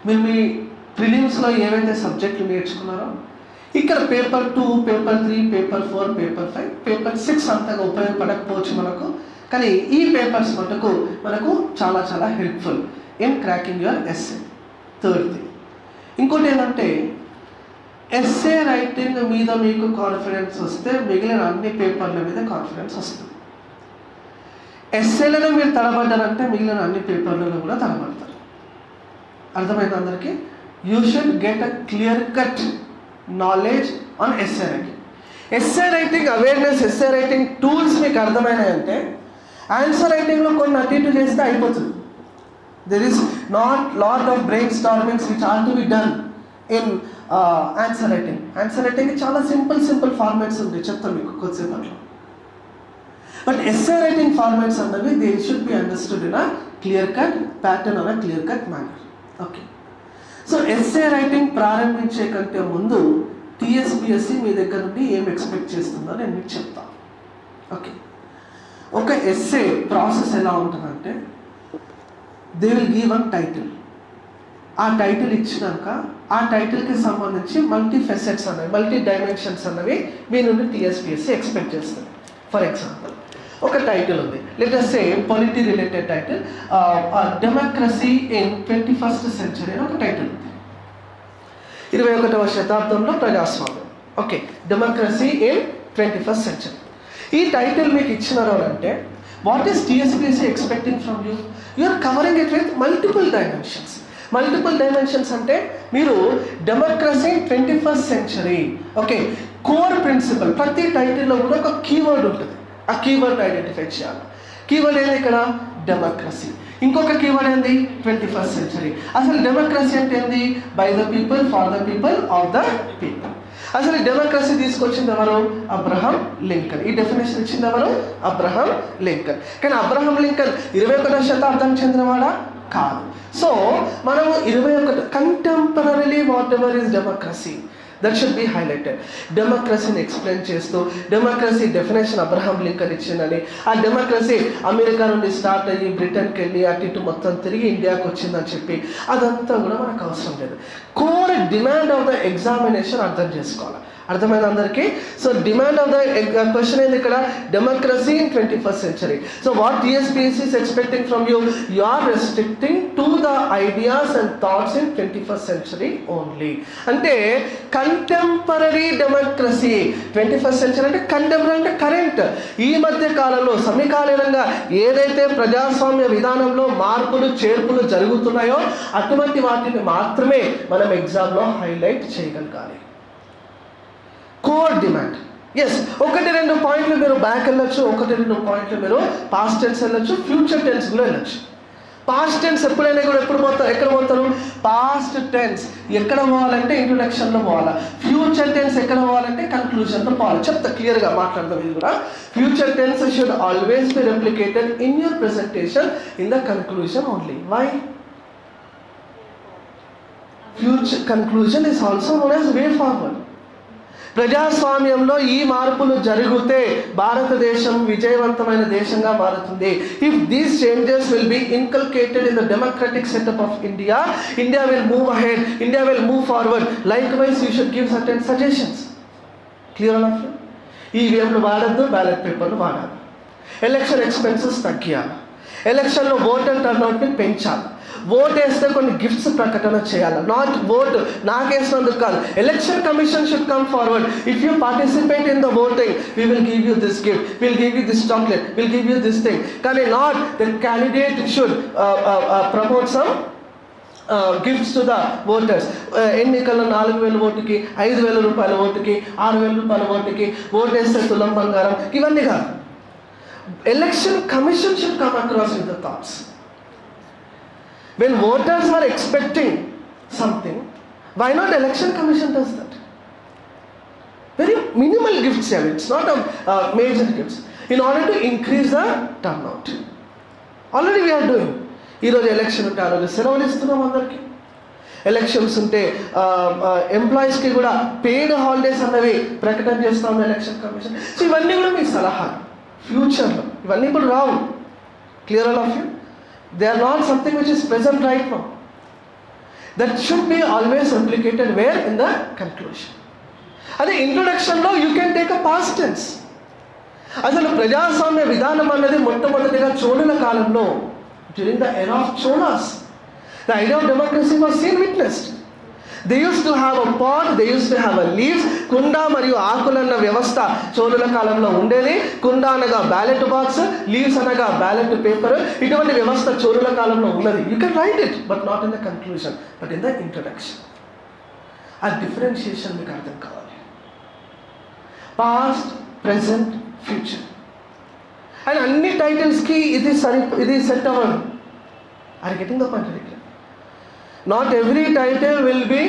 మీరు మీ ప్రిలిమ్స్లో ఏవైతే సబ్జెక్టులు నేర్చుకున్నారో ఇక్కడ paper two paper three paper four paper five paper six అంతగా ఉపయోగపడకపోవచ్చు మనకు. కానీ ఈ పేపర్స్ మటుకు మనకు చాలా చాలా helpful in cracking your essay third thing ఇంకోటి ఏంటంటే ఎస్ఏ రైటింగ్ మీద మీకు కాన్ఫిడెన్స్ వస్తే మిగిలిన అన్ని పేపర్ల మీద కాన్ఫిడెన్స్ వస్తుంది. ఎస్ఏలలో మీరు తడబడ్డారంటే మిగిలిన అన్ని పేపర్లలో కూడా తడబడతారు. అర్థమైంది అందరికీ? You should get a clear cut knowledge on essay writing essay writing awareness essay writing tools మీకు అర్థమైనాయంటే ఆన్సర్ రైటింగ్లో కొన్ని అటు ఇటు చేస్తే అయిపోతుంది. There is not lot of brainstormings which are to be done in answer writing answer writing చాలా simple simple formats ఉంటాయి. చెప్తాను మీకు కొద్దిసేపట్లో. బట్ ఎస్ఏ రైటింగ్ ఫార్మాట్స్ అన్నవి they should be understood in a clear cut pattern an clear cut manner okay so essay writing ప్రారంభించే కంటే ముందు TSBSC మీ దగ్గర నుండి ఏం ఎక్స్పెక్ట్ చేస్తుందో నేను మీకు చెప్తాను ఓకే ఒక ఎస్ఏ ప్రాసెస్ ఎలా ఉంటుందంటే they will give an title ఆ టైటిల్ ఇచ్చినాక ఆ టైటిల్కి సంబంధించి మల్టీ ఫెసెట్స్ అనేవి మల్టీ డైమెన్షన్స్ అన్నవి మీ నుండి టీఎస్పిఎస్సి ఎక్స్పెక్ట్ చేస్తుంది. ఫర్ ఎగ్జాంపుల్ ఒక టైటిల్ ఉంది. Latest say polity related title democracy in twenty first century అని ఒక టైటిల్ ఉంది. ఇరవై ఒకటవ శతాబ్దంలో ప్రజాస్వామ్యం. Okay democracy in twenty first century ఈ టైటిల్ మీకు ఇచ్చినారు అంటే what is TSPSC expecting from you you are covering it with multiple dimensions multiple dimensions అంటే మీరు democracy twenty first century okay core principle ప్రతి టైటిల్లో కూడా ఒక కీవర్డ్ ఉంటుంది. ఆ కీవర్డ్ ఐడెంటిఫై చేయాలి. కీవర్డ్ ఏంది ఇక్కడ? డెమోక్రసీ. ఇంకొక కీవర్డ్ ఏంది? Twenty first century. అసలు డెమోక్రసీ అంటే ఏంది? By the people for the people of the people. అసలు ఈ డెమోక్రసీ తీసుకొచ్చింది ఎవరు? Abraham Lincoln. ఈ డెఫినేషన్ ఇచ్చింది ఎవరు? Abraham Lincoln. కానీ అబ్రహం లింకన్ ఇరవై ఒకటో శతాబ్దం చెందినవాడా? కాదు. సో మనము ఇరవై ఒకటి contemporary whatever is democracy? That should be highlighted డెమోక్రసీని explain చేస్తూ డెమోక్రసీ డెఫినేషన్ అబ్రహాం లింకన్ ఇచ్చిందని ఆ డెమోక్రసీ అమెరికా నుండి స్టార్ట్ అయ్యి బ్రిటన్కి వెళ్ళి అటు ఇటు మొత్తం తిరిగి ఇండియాకి వచ్చిందని చెప్పి అదంతా కూడా మనకు అవసరం లేదు. Core demand of the examination అర్థం చేసుకోవాలి. అర్థమైంది అందరికీ? So demand of the question ఏంది ఇక్కడ? Democracy in twenty first century so what TSPSC expecting from you you are restricting to the ideas and thoughts in twenty first century only అంటే contemporary democracy twenty first century అంటే contemporary అంటే current ఈ మధ్య కాలంలో సమకాలీనంగా ఏదైతే ప్రజాస్వామ్య విధానంలో మార్పులు చేర్పులు జరుగుతున్నాయో అటువంటి వాటిని మాత్రమే మనం ఎగ్జామ్లో హైలైట్ చేయగలగాలి. కోర్ డిమాండ్ ఎస్ ఒకటి రెండు పాయింట్లు మీరు బ్యాక్ వెళ్ళొచ్చు ఒకటి రెండు పాయింట్లు మీరు పాస్ట్ టెన్స్ వెళ్ళొచ్చు ఫ్యూచర్ టెన్స్ కూడా వెళ్ళొచ్చు. పాస్ట్ టెన్స్ ఎప్పుడైనా కూడా ఎప్పుడు పోతారు ఎక్కడ పోతారు? పాస్ట్ టెన్స్ ఎక్కడ పోవాలంటే ఇంట్రొడక్షన్లో పోవాలా. ఫ్యూచర్ టెన్స్ ఎక్కడ పోవాలంటే కన్క్లూజన్లో పోవాలి. చెప్తా క్లియర్గా మాట్లాడదాం ఇది కూడా. Future tense should always be replicated in your presentation in the conclusion only why future conclusion is also known as way forward ప్రజాస్వామ్యంలో ఈ మార్పులు జరిగితే భారతదేశం విజయవంతమైన దేశంగా మారుతుంది. If these changes will be inculcated in the democratic setup of India India will move ahead India will move forward likewise you should give certain suggestions clear of ఈవీఎంలు వాడద్దు బ్యాలెట్ పేపర్లు వాడాలి. Election expenses తగ్గియాలి. ఎలక్షన్లో voter టర్నౌట్ని పెంచాలి. Vote వేస్తే కొన్ని gifts ప్రకటన చేయాలి. నాట్ ఓట్ నాకేసినందుకు కాదు. Election commission should come forward if you participate in the voting we will give you this gift will give you this chocolate will give you this thing కానీ not the candidate should promote some gifts to the voters ఎన్నికల్లో నాలుగు వేల ఓటుకి ఐదు వేల రూపాయల ఓటుకి ఆరు వేల రూపాయల ఓటుకి ఓటేస్తే తులం బంగారం ఇవన్నీ కాదు. Election commission should come across with the thoughts when voters are expecting something, why not election commission does that? Very minimal gifts here. It's not a uh, major gifts. In order to increase the turnout. Already we are doing ఈరోజు election ఉంటే ఆ రోజు సెలవులు ఇస్తున్నాం అందరికీ elections ఉంటే ఎంప్లాయీస్కి కూడా పెయిడ్ హాలిడేస్ అన్నవి ప్రకటన చేస్తాం ఎలక్షన్ కమిషన్ సో ఇవన్నీ కూడా మీ సలహాలు ఫ్యూచర్లో ఇవన్నీ ఇప్పుడు రావు clear all of you They are not something which is present right now. That should be always applicated where? In the conclusion. అదే ఇంట్రొడక్షన్లో you can take a past tense అసలు ప్రజాస్వామ్య విధానం అన్నది మొట్టమొదటిగా చోళుల కాలంలో during the end of Cholas the idea of democracy was seen witnessed they use to have a pot they use to have a leaves కుండ మరియు ఆకులన్న వ్యవస్థ చోళుల కాలంలో ఉండేది. కుండ అనగా బ్యాలెట్ బాక్స్ లీవ్స్ అనగా బ్యాలెట్ పేపర్ ఇటువంటి వ్యవస్థ చోళుల కాలంలో ఉన్నది. You can write it but not in the conclusion but in the introduction ఆ డిఫరెన్షియేషన్ మీకు అర్థం కావాలి. పాస్ట్ ప్రజెంట్ ఫ్యూచర్ అండ్ అన్ని టైటిల్స్కి ఇది సరి ఇది సెట్ అవ్వదు. Are getting the point not every title will be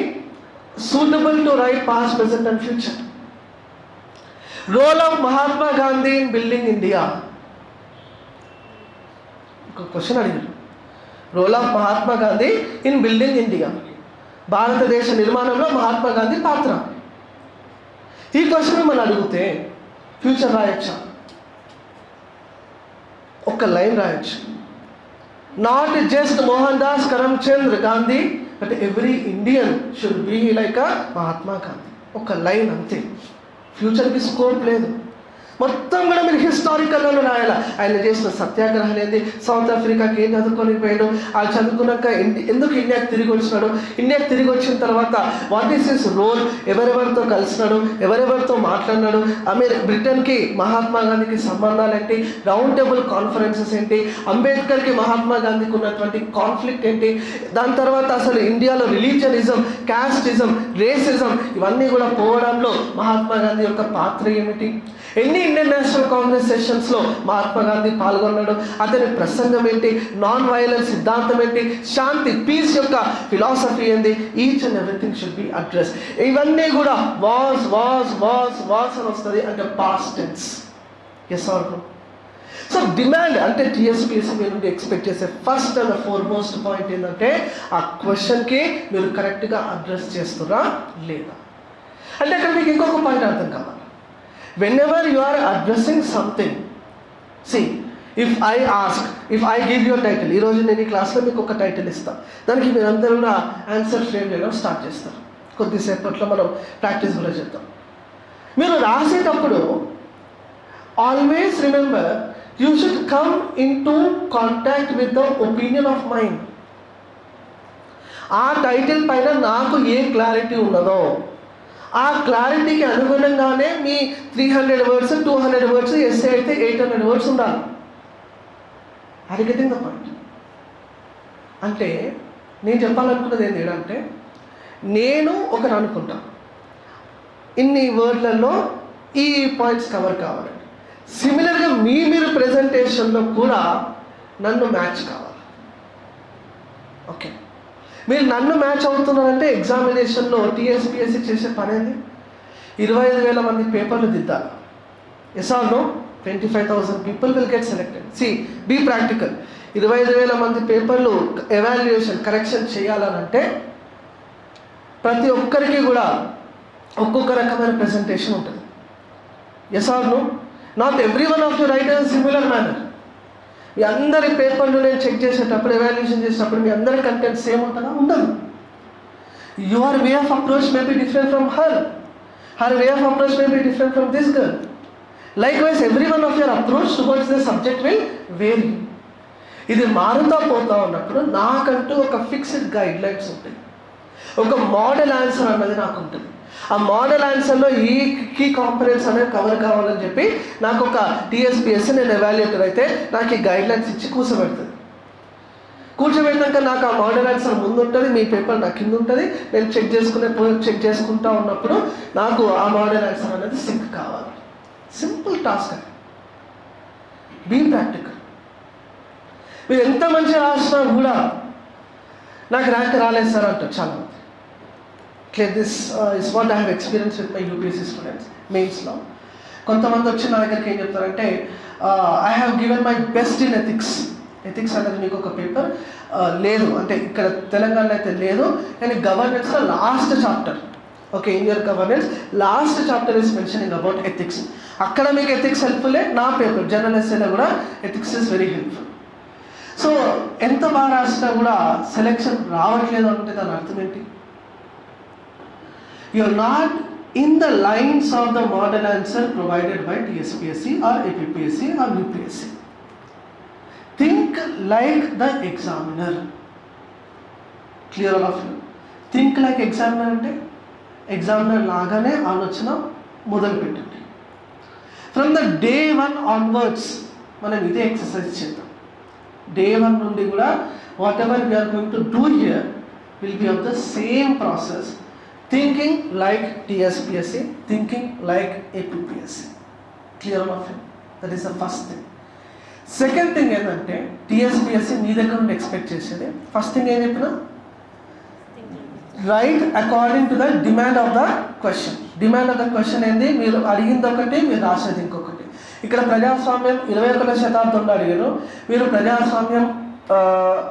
suitable to write past present and future role of Mahatma Gandhi in building India ఒక క్వశ్చన్ అడిగారు role of Mahatma Gandhi in building India భారతదేశ నిర్మాణంలో మహాత్మా గాంధీ పాత్ర ఈ question మనం అడిగితే future రాయొచ్చా ఒక line రాయొచ్చు not just Mohandas Karamchand Gandhi but every Indian should be like a Mahatma Gandhi ఒక లైన్ అంతే. ఫ్యూచర్కి స్కోప్ లేదు. మొత్తం కూడా మీరు హిస్టారికల్లో రాయాలి? ఆయన చేసిన సత్యాగ్రహం ఏంది? సౌత్ ఆఫ్రికాకి ఏం చదువుకొని పోయాడు? ఆ చదువుకున్నాక ఎందుకు ఇండియాకి తిరిగి వచ్చినాడు? ఇండియాకి తిరిగి వచ్చిన తర్వాత వాట్ ఈస్ హిస్ రోల్ ఎవరెవరితో కలిసినాడు? ఎవరెవరితో మాట్లాడినాడు? అమెరి బ్రిటన్కి మహాత్మా గాంధీకి సంబంధాలు ఏంటి? రౌండ్ టేబుల్ కాన్ఫరెన్సెస్ ఏంటి? అంబేద్కర్కి మహాత్మా గాంధీకి ఉన్నటువంటి కాన్ఫ్లిక్ట్ ఏంటి? దాని తర్వాత అసలు ఇండియాలో రిలీజియనిజం క్యాస్టిజం రేసిజం ఇవన్నీ కూడా పోవడంలో మహాత్మా గాంధీ యొక్క పాత్ర ఏమిటి? ఎన్ని ఇండియన్ నేషనల్ కాంగ్రెస్ సెషన్స్లో మహాత్మా గాంధీ పాల్గొన్నాడు? అతని ప్రసంగం ఏంటి? నాన్ వైలెన్స్ సిద్ధాంతం ఏంటి? శాంతి పీస్ యొక్క ఫిలాసఫీ ఏంది each and everything should be address ఇవన్నీ కూడా వాస్ వాస్ వాస్ వాస్ అని వస్తుంది అంటే past tense yes or no so demand అంటే టీఎస్పీఎస్సీ మీరు నుండి ఎక్స్పెక్ట్ చేసే first and foremost point ఏంటంటే ఆ క్వశ్చన్కి మీరు కరెక్ట్గా అడ్రస్ చేస్తురా లేదా? అంటే అక్కడ మీకు ఇంకొక పాయింట్ అర్థం కావాలి. Whenever are are addressing something see if I ask if I give your title ఈరోజు నేను ఈ క్లాస్లో మీకు ఒక టైటిల్ ఇస్తాను దానికి మీరు అందరూ కూడా ఆన్సర్ ఫ్రేమ్ చేయడం స్టార్ట్ చేస్తారు. కొద్దిసేపట్లో మనం ప్రాక్టీస్ కూడా చేద్దాం. మీరు రాసేటప్పుడు always remember you should come into contact with the opinion of mind ఆ టైటిల్ పైన నాకు ఏ క్లారిటీ ఉన్నదో ఆ క్లారిటీకి అనుగుణంగానే మీ three hundred words two hundred words essay అయితే ఎయిట్ హండ్రెడ్ వర్డ్స్ ఉండాలి. అది గెటింగ్ ద పాయింట్ అంటే నేను చెప్పాలనుకున్నది ఏంటి అంటే నేను ఒకరు అనుకుంటా. ఇన్ని వర్డ్లలో ఈ పాయింట్స్ కవర్ కావాలి. సిమిలర్గా మీ మీరు ప్రజెంటేషన్లో కూడా నన్ను మ్యాచ్ కావాలి. ఓకే మీరు నన్ను మ్యాచ్ అవుతున్నారంటే ఎగ్జామినేషన్లో టీఎస్పిఎస్సి చేసే పని ఇరవై ఐదు వేల మంది పేపర్లు దిద్దాలి. Yes or no twenty five thousand people will get selected see be practical ఇరవై ఐదు వేల మంది పేపర్లు ఎవాల్యుయేషన్ కరెక్షన్ చేయాలనంటే ప్రతి ఒక్కరికి కూడా ఒక్కొక్క రకమైన ప్రెజెంటేషన్ ఉంటుంది. Yes or no not every one of you write similar manner మీ అందరి పేపర్లు నేను చెక్ చేసేటప్పుడు ఎవాల్యుయేషన్ చేసేటప్పుడు మీ అందరి కంటెంట్ సేమ్ ఉంటుందా? ఉండదు. Your way of approach may be different from her her way of approach may be different from this girl likewise every one of your approach towards the subject will vary ఇది మారుతా పోతా ఉన్నప్పుడు నాకంటూ ఒక fixed guide lines ఉంటాయి. ఒక model answer అన్నది నాకు ఉంటుంది ఆ మోడల్ ఆన్సర్లో ఈ కీ కాంపనెంట్స్ అనేవి కవర్ కావాలని చెప్పి నాకు ఒక టీఎస్పిఎస్ నేను ఎవాల్యుయేటర్ అయితే నాకు ఈ గైడ్లైన్స్ ఇచ్చి కూర్చోబెడుతుంది కూర్చోబెట్టాక నాకు ఆ మోడల్ ఆన్సర్ ముందు ఉంటుంది మీ పేపర్ నా కింద ఉంటుంది నేను చెక్ చేసుకునే చెక్ చేసుకుంటా ఉన్నప్పుడు నాకు ఆ మోడల్ ఆన్సర్ అనేది సింక్ కావాలి. సింపుల్ టాస్క్ అది. బీ ప్రాక్టికల్ మీరు ఎంత మంచిగా రాసినా కూడా నాకు ర్యాంక్ రాలేదు సార్ అంటారు చాలా clear this is what I have experience with my UPSC students మెయిన్స్లో కొంతమంది వచ్చి నా దగ్గరికి ఏం చెప్తారంటే I have given my best in ethics ethics అనేది మీకు ఒక పేపర్ లేదు అంటే ఇక్కడ తెలంగాణలో అయితే లేదు కానీ గవర్నెన్స్లో last chapter okay Indian governance last chapter is mentioning about ethics అక్కడ మీకు ఎథిక్స్ హెల్ప్ఫుల్లే నా పేపర్ జనరల్ ఎస్ఏలో కూడా ethics is very helpful so ఎంత బాగా రాసినా కూడా సెలెక్షన్ రావట్లేదు అంటే దాని అర్థం ఏంటి? You not in the lines of the model answer provided by TSPSC or APSC or UPSC think like the examiner clear of think like examiner అంటే ఎగ్జామినర్ లాగానే ఆలోచన మొదలు పెట్టండి. From the day one onwards మనం ఇదే exercise చేద్దాం. Day one నుండి కూడా whatever we're going to do here will be of the same process thinking like TSPSC thinking like APPSC clear of that is the first thing second thing ఏంటంటే TSPSC మీ దగ్గర నుండి expect చేసేది. First thing ఏం చెప్పిన? Right according to the demand of the question demand of the question ఏంది? మీరు అడిగింది ఒకటి మీరు రాసేది ఇంకొకటి. ఇక్కడ ప్రజాస్వామ్యం ఇరవై ఒకటో శతాబ్దంలో అడిగారు. మీరు ప్రజాస్వామ్యం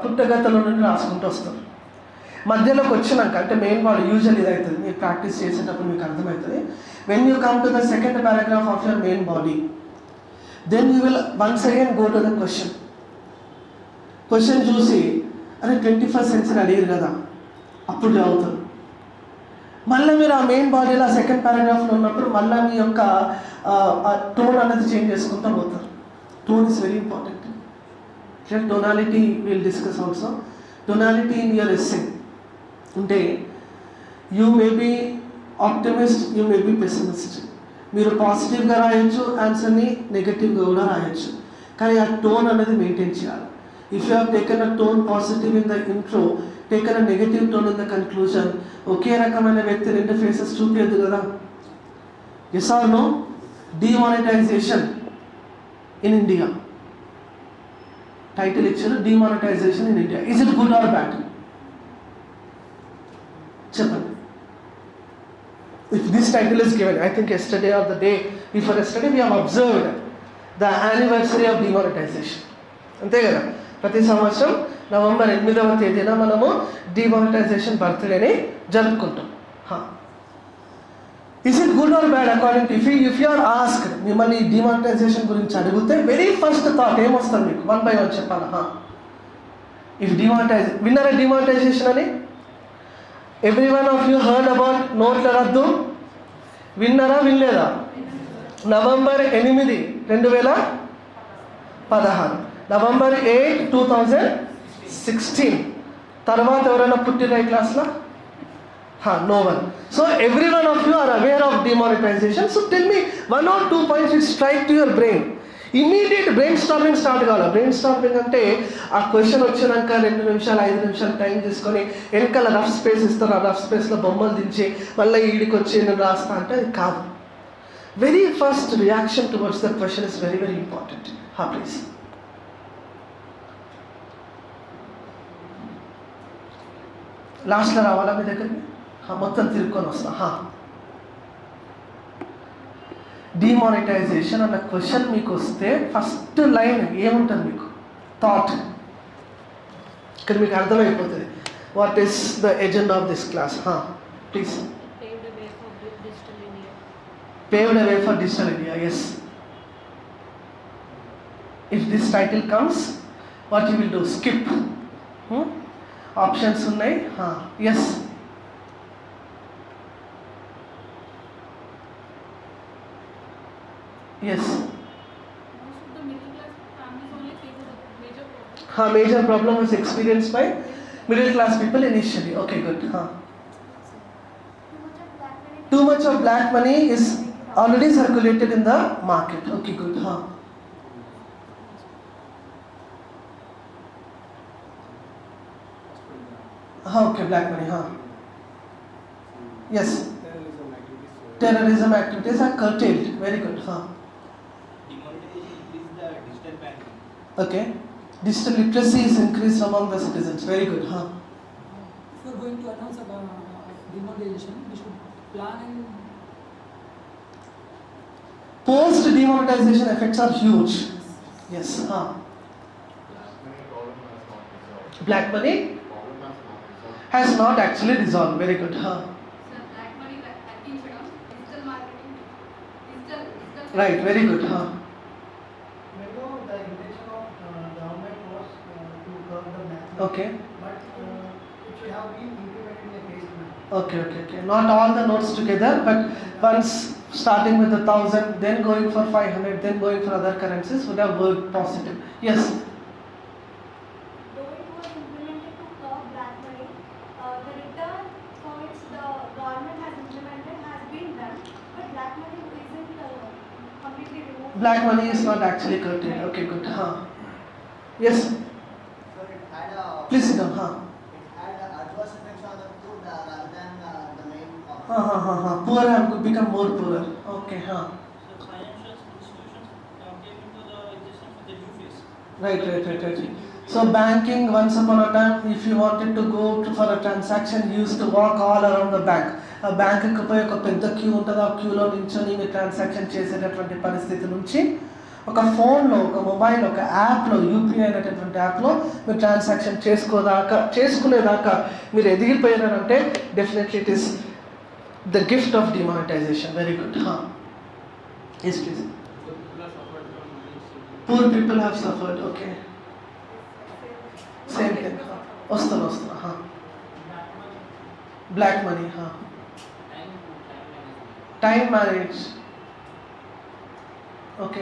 పుట్టగతల నుండి రాసుకుంటూ వస్తారు. మధ్యలోకి వచ్చినాక అంటే మెయిన్ వాడు యూజువల్ ఇది అవుతుంది మీరు ప్రాక్టీస్ చేసేటప్పుడు మీకు అర్థమవుతుంది when you come to the second paragraph of your main body then you will once again go to the question question చూసి అరే ట్వంటీ ఫస్ట్ సెంచరీ అడిగారు కదా అప్పుడు చదువుతారు మళ్ళీ మీరు ఆ మెయిన్ బాడీలో సెకండ్ పారాగ్రాఫ్లో ఉన్నప్పుడు మళ్ళీ మీ యొక్క టోన్ అనేది చేంజ్ చేసుకుంటూ పోతారు. Tone is very important tonality will discuss also tonality in your essay అంటే you may be optimist you may be pessimist మీరు పాజిటివ్గా రాయొచ్చు ఆన్సర్ని నెగటివ్గా కూడా రాయొచ్చు. కానీ ఆ టోన్ అనేది మెయింటైన్ చేయాలి. If you have taken a tone positive in the intro taken a negative tone in the conclusion ఒకే రకమైన వ్యక్తి రెండు ఫేసెస్ చూపించదు కదా. Yes or no demonetisation in India title ఇచ్చారు demonetisation in India is it good or bad చెప్పండి. If this title is given I think yesterday or the day before yesterday we have observed the anniversary of demonetisation అంతే కదా? ప్రతి సంవత్సరం November ఎనిమిదవ తేదీన మనము demonetisation బర్త్డేని జరుపుకుంటాం. Is it good or bad according to if if you are ask మిమ్మల్ని డిమానిటైజేషన్ గురించి అడిగితే వెరీ ఫస్ట్ థాట్ ఏమొస్తుంది మీకు? వన్ బై వన్ చెప్పాలా? ఇఫ్ డిమానిటైజ్ విన్నారా డిమానిటైజేషన్ అని? Every one of you heard about నోట్ల రద్దు విన్నారా వినలేదా నవంబర్ ఎనిమిది రెండు వేల పదహారు. November eight two thousand sixteen తర్వాత ఎవరైనా పుట్టిన ఈ క్లాస్లో? No one so every one of you are aware of demonetisation so tell me one or two points strike to your brain immediate brainstorming start కావాలి. బ్రెయిన్ స్టార్మింగ్ అంటే ఆ question వచ్చినాక రెండు నిమిషాలు ఐదు నిమిషాలు టైం తీసుకొని వెనకాల రఫ్ స్పేస్ ఇస్తారు. ఆ రఫ్ స్పేస్లో బొమ్మలు దించి మళ్ళీ ఈడికి వచ్చి నేను రాస్తా అంటే అది కాదు. Very first reaction towards the question is very very important హా ప్లీజ్ లాస్ట్లో రావాలా మీ దగ్గరికి? మొత్తం తిరుక్కొని వస్తా. హా డిమానిటైజేషన్ అన్న క్వశ్చన్ మీకు వస్తే ఫస్ట్ లైన్ ఏముంటుంది మీకు థాట్ ఇక్కడ మీకు అర్థమైపోతుంది what is the agenda of this class please paved a way for di- digital India. paved a way for digital India. Yes. If this title comes, problem. हाँ major problem was experienced by middle class people initially. Okay, good. हाँ. Too much of black money is already circulated in the market. Okay, good. हाँ. हाँ okay black money हाँ yes terrorism activities. terrorism activities are curtailed very good हाँ Okay. Digital literacy is increased among the citizens. Very good, huh? If we're going to announce about uh, demonetization, we should plan and Post demonetization effects are huge. Yes, huh? Black money has not actually dissolved. Very good, huh? Right, very good, huh? Okay. but uh, it should have been implemented in a phased manner. Okay. Okay. Okay. Not all the notes together, but once starting with a thousand, then going for five hundred, then going for other currencies would have worked positive. Yes. Though it was implemented to curb black money, uh, the return for which the government has implemented has been done, but black money isn't uh, completely removed. Black money is not actually curtailed. Okay. Good. Huh. Yes. So it had a. Please sit down. Huh. It had a adverse effects on the poor uh, rather than uh, the main. cause. Huh. Huh. Huh. huh. Poor have become more poorer. Okay. Huh. So financial institutions uh, came into the existence with the new phase. Right, right, right, right. So banking, once upon a time, if you wanted to go to, for a transaction, you used to walk all around the bank. ఆ బ్యాంకుకి పోయి ఒక పెద్ద queue ఉంటుంది ఆ క్యూలో నించొని మీరు ట్రాన్సాక్షన్ చేసేటటువంటి పరిస్థితి నుంచి ఒక ఫోన్లో ఒక మొబైల్ ఒక యాప్లో యూపీఐ అనేటటువంటి యాప్లో మీరు ట్రాన్సాక్షన్ చేసుకోదాకా చేసుకునేదాకా మీరు ఎదిగిపోయారంటే definitely it is the gift of demonetisation. Very good. Yes please poor people have suffered okay same thing వస్తాను వస్తాను black money time marriage okay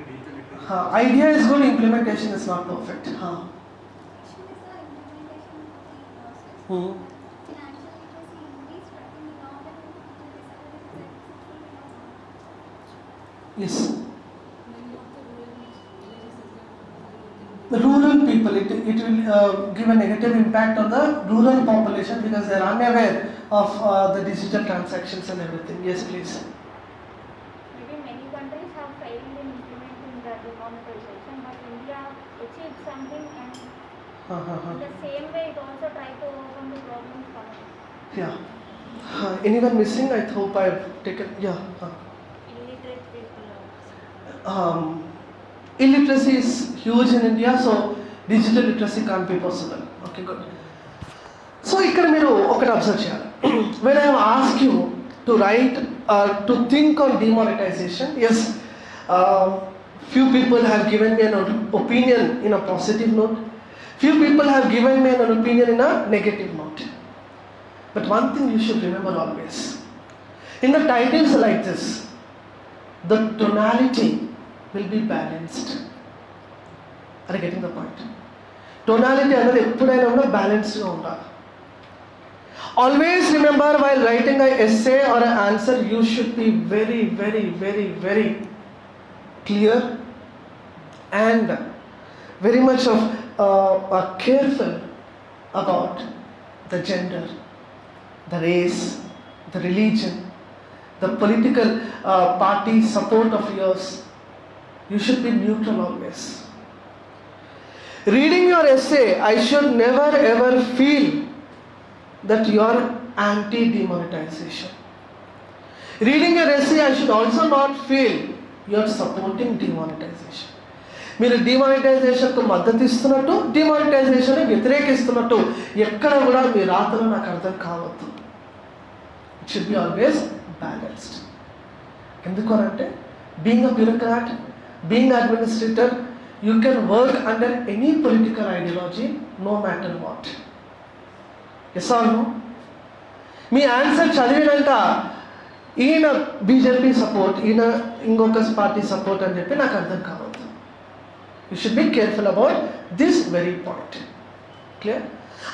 Huh? idea is good, implementation is not perfect. Huh? Hmm. Yes. The rural people, it, it will uh, give a negative impact on the rural population because they are unaware of uh, the digital transactions and everything. Yes, please. in the same way it also tried to overcome the problems coming. Yeah. Uh, anyone missing? I hope I've taken. Yeah. Uh, Illiterate people. um, illiteracy is huge in India, so digital literacy can't be possible. Okay, good. So ఇక్కడ మీరు ఒకటి observe చేయాలి when I ask you to write to think on demonetisation as few people have given me an opinion in a positive note Few people have given me an opinion in a negative note but one thing you should remember always in the titles like this the tonality will be balanced. Are you getting the point? Tonality అనేది ఎప్పుడైనా కూడా బ్యాలెన్స్డ్గా ఉండాలి always remember while writing I essay or answer you should be very very very very clear and very much of uh, are careful about the gender, the race, the religion, the political uh, party support of yours. You should be neutral always. Reading your essay, I should never ever feel that you are anti-demonetization. Reading your essay, I should also not feel you are supporting demonetization. మీరు డిమానిటైజేషన్కు మద్దతు ఇస్తున్నట్టు demonetisation వ్యతిరేకిస్తున్నట్టు ఎక్కడ కూడా మీ రాతలో నాకు అర్థం కావద్దు. It should be always balanced ఎందుకు అంటే being a bureaucrat being administrator you can work under any political ideology no matter what yes or no me answer చదివినాక ఈయన బీజేపీ సపోర్ట్ ఈయన ఇంకొక పార్టీ సపోర్ట్ అని చెప్పి నాకు అర్థం కావద్దు you should be careful about this very point clear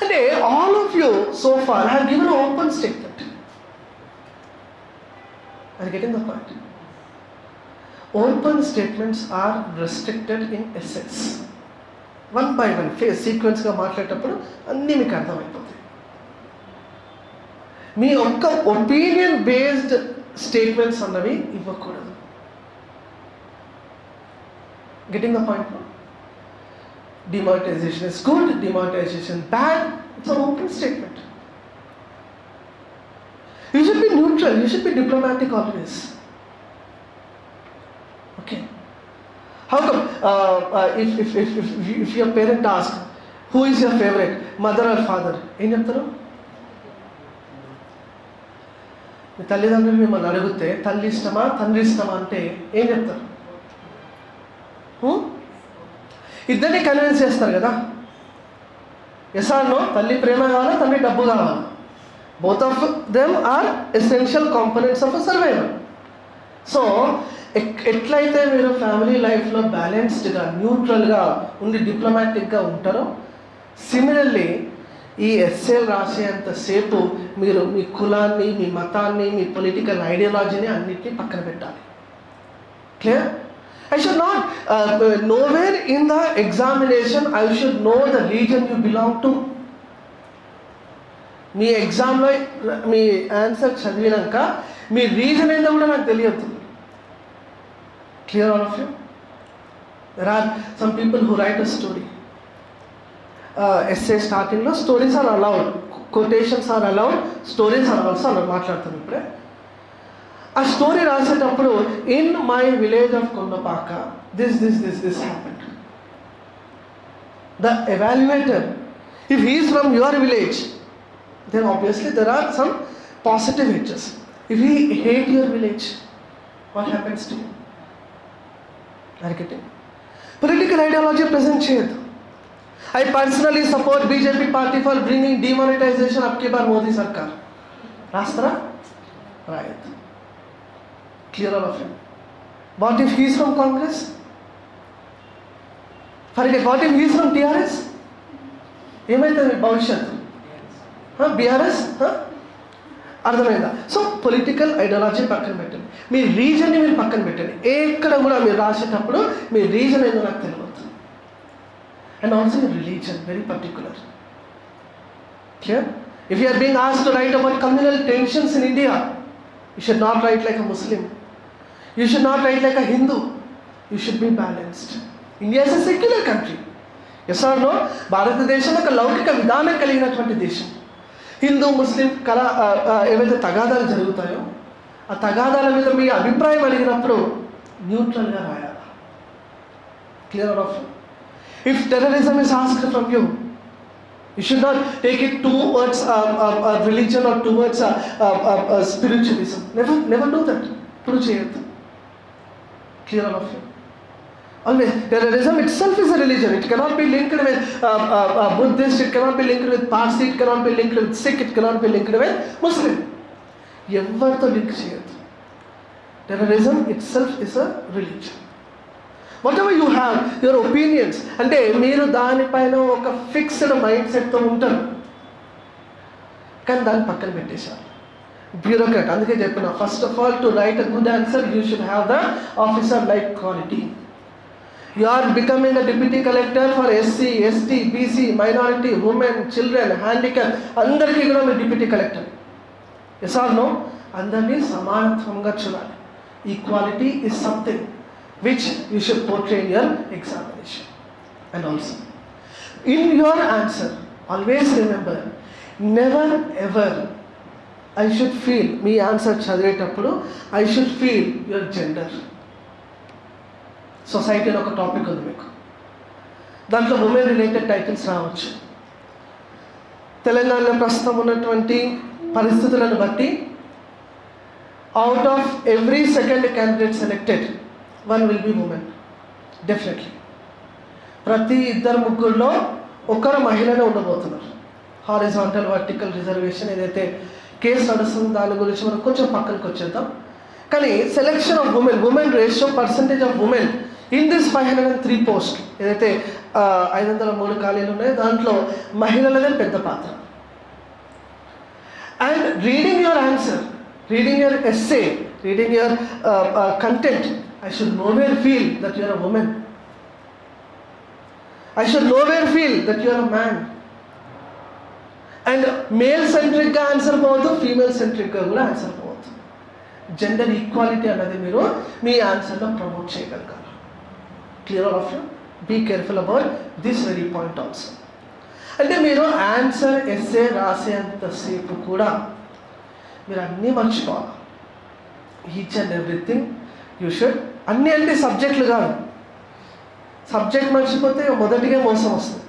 అంటే all of you so far have given open statement అది getting the point open statements are restricted in essays one by one phase సీక్వెన్స్గా మాట్లాడేటప్పుడు అన్నీ మీకు అర్థమైపోతాయి. మీ ఒక్క opinion based statements అన్నవి ఇవ్వకూడదు. Getting the point demonetization is good, demonetization bad. It's an open statement. You should be neutral, you should be diplomatic always. Okay. How come uh, uh, if, if, if, if, you- if your parent asks, who is your favorite, mother or father? ఏం చెప్తారు మీ తల్లిదండ్రులు మిమ్మల్ని అడిగితే తల్లి ఇష్టమా తండ్రి ఇష్టమా అంటే ఏం చెప్తారు హ్మ్? ఇద్దరిని కన్విన్స్ చేస్తారు కదా. ఎసార్నో తల్లి ప్రేమ కావాలా తండ్రి డబ్బు కావాలా? Both of them are essential components of survival so ఎట్లయితే మీరు ఫ్యామిలీ లైఫ్లో బ్యాలెన్స్డ్గా న్యూట్రల్గా ఉండి డిప్లొమాటిక్గా ఉంటారో సిమిలర్లీ ఈ ఎస్ఏలు రాసేంతసేపు మీరు మీ కులాన్ని మీ మతాన్ని మీ పొలిటికల్ ఐడియాలజీని అన్నిటినీ పక్కన పెట్టాలి. Clear I should not, uh, uh, nowhere in the examination, I should know the region you belong to. మీ ఎగ్జామ్లో మీ ఆన్సర్ చదివినాక మీ రీజన్ ఏందో కూడా నాకు తెలియదు. Clear all of you there are some people who write a story essay స్టార్టింగ్లో stories are allowed quotations are allowed stories are also అలా మాట్లాడుతాం ఇప్పుడే. A story Rasit Apro, in my village of Kondapaka, this, this, this, this happened. The evaluator, if he is from your village, then obviously there are some positive edges. If he hates your village, what happens to you? Are you getting? Political ideology present here. I personally support BJP party for bringing demonetization up Modi Sarkar. Rastra? Right. Clear all of you. What if he is from Congress? Forget, what if he is from TRS? ఏమైతుంది? భవిష్యత్తు. BRS అర్థమైందా? So political ideology పక్కన పెట్టండి. మీ రీజన్ని మీరు పక్కన పెట్టండి. ఎక్కడ కూడా మీరు రాసేటప్పుడు మీ రీజన్ ఏదో నాకు తెలియదు. And also religion very particular clear if you are being as to write about communal tensions in India you should not write like a Muslim you should నాట్ write like a Hindu. You should be balanced. India is a secular country. Yes or no భారతదేశంలో ఒక లౌకిక విధానం కలిగినటువంటి దేశం హిందూ ముస్లిం కళ ఏవైతే తగాదాలు జరుగుతాయో ఆ తగాదాల మీద మీ అభిప్రాయం అడిగినప్పుడు న్యూట్రల్గా రాయాలి clear of if terrorism is ask from you you should not take it towards religion or towards spiritualism never never do that ఇప్పుడు చేయొద్దు Clear all of you. Always, terrorism itself is a religion. It cannot be linked with uh, uh, uh, Buddhist. It cannot be linked with Parsi. It cannot be linked with Sikh. It cannot be linked with Muslim. ఎవరితో link చేయొద్దు terrorism itself is a religion whatever you have your opinions అంటే మీరు దానిపైన ఒక fixed mind సెట్తో ఉంటారు కానీ దాన్ని పక్కన పెట్టేశారు బ్యూరోక్రాట్ అందుకే చెప్పిన first of all to write a good answer you should have the officer like quality you are becoming a deputy collector for SC ST BC minority women children handicap అందరికీ కూడా మీరు deputy collector yes or no అందరినీ సమానత్వంగా చూడాలి. Equality is something which you should portray your examination and also in your answer always remember never ever I should feel me answer చదివేటప్పుడు I should feel your gender సొసైటీలో ఒక topic ఉంది మీకు. దాంట్లో women related titles రావచ్చు. తెలంగాణలో ప్రస్తుతం ఉన్నటువంటి పరిస్థితులను బట్టి out of every second candidate selected one will be women definitely ప్రతి ఇద్దరు ముగ్గురులో ఒకరు మహిళనే ఉండబోతున్నారు. హారిజాంటల్ వర్టికల్ రిజర్వేషన్ ఏదైతే కేసు నడుస్తుంది దాని గురించి మనం కొంచెం పక్కనకి వచ్చేద్దాం. కానీ selection of women women ratio percentage of women in this five hundred and three post ఏదైతే ఐదు వందల మూడు ఖాళీలు ఉన్నాయో దాంట్లో మహిళలదే పెద్ద పాత్ర. And reading your answer reading your essay reading your content I should nowhere feel that your a woman I should nowhere feel that your a man and male సెంట్రిక్గా answer పోవద్దు ఫీమేల్ సెంట్రిక్గా కూడా ఆన్సర్ పోవద్దు. Gender equality అన్నది మీరు మీ ఆన్సర్లో promote చేయగలగాలి. Clear of you be careful about this very point also అంటే మీరు ఆన్సర్ ఎస్ఏ రాసేంతసేపు కూడా మీరు అన్నీ మర్చిపోవాలి. Each and everything you should అన్నీ అంటే సబ్జెక్టులు కాదు. సబ్జెక్ట్ మర్చిపోతే మొదటిగా మోసం వస్తుంది.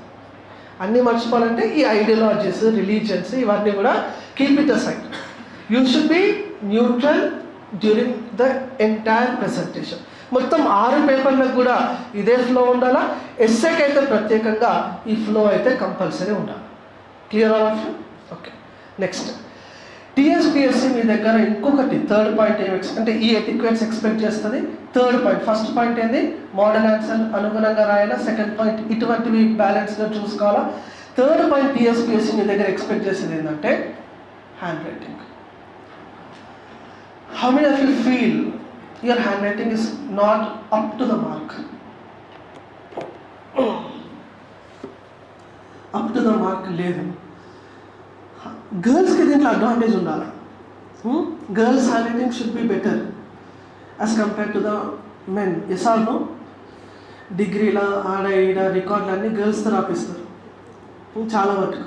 అన్నీ మర్చిపోవాలంటే ఈ ఐడియాలజీస్ రిలీజియన్స్ ఇవన్నీ కూడా keep it side you should be neutral during the entire presentation మొత్తం ఆరు పేపర్లకు కూడా ఇదే ఫ్లో ఉండాలా? ఎస్సేకి అయితే ప్రత్యేకంగా ఈ ఫ్లో అయితే కంపల్సరీ ఉండాలి. Clear all of you okay next TSPSC మీ దగ్గర ఇంకొకటి థర్డ్ పాయింట్ ఏమి అంటే ఈ ఎటిక్వేట్స్ ఎక్స్పెక్ట్ చేస్తుంది. థర్డ్ పాయింట్ ఫస్ట్ పాయింట్ ఏంది? మోడల్ ఆన్సర్ అనుగుణంగా రాయాలా? సెకండ్ పాయింట్ ఇటువంటివి బ్యాలెన్స్గా చూసుకోవాలా? థర్డ్ పాయింట్ టీఎస్పిఎస్సి మీ దగ్గర ఎక్స్పెక్ట్ చేసేది ఏంటంటే handwriting how many of you feel your handwriting is not up to the mark up to the mark లేదు. గర్ల్స్కి దీంట్లో అడ్వాంటేజ్ ఉండాలి. Girls handwriting should be better as compare to the men ఎస్ఆర్ను డిగ్రీల ఆడ ఈడ రికార్డులు అన్నీ గర్ల్స్తో రాపిస్తారు. Hmm, చాలా మటుకు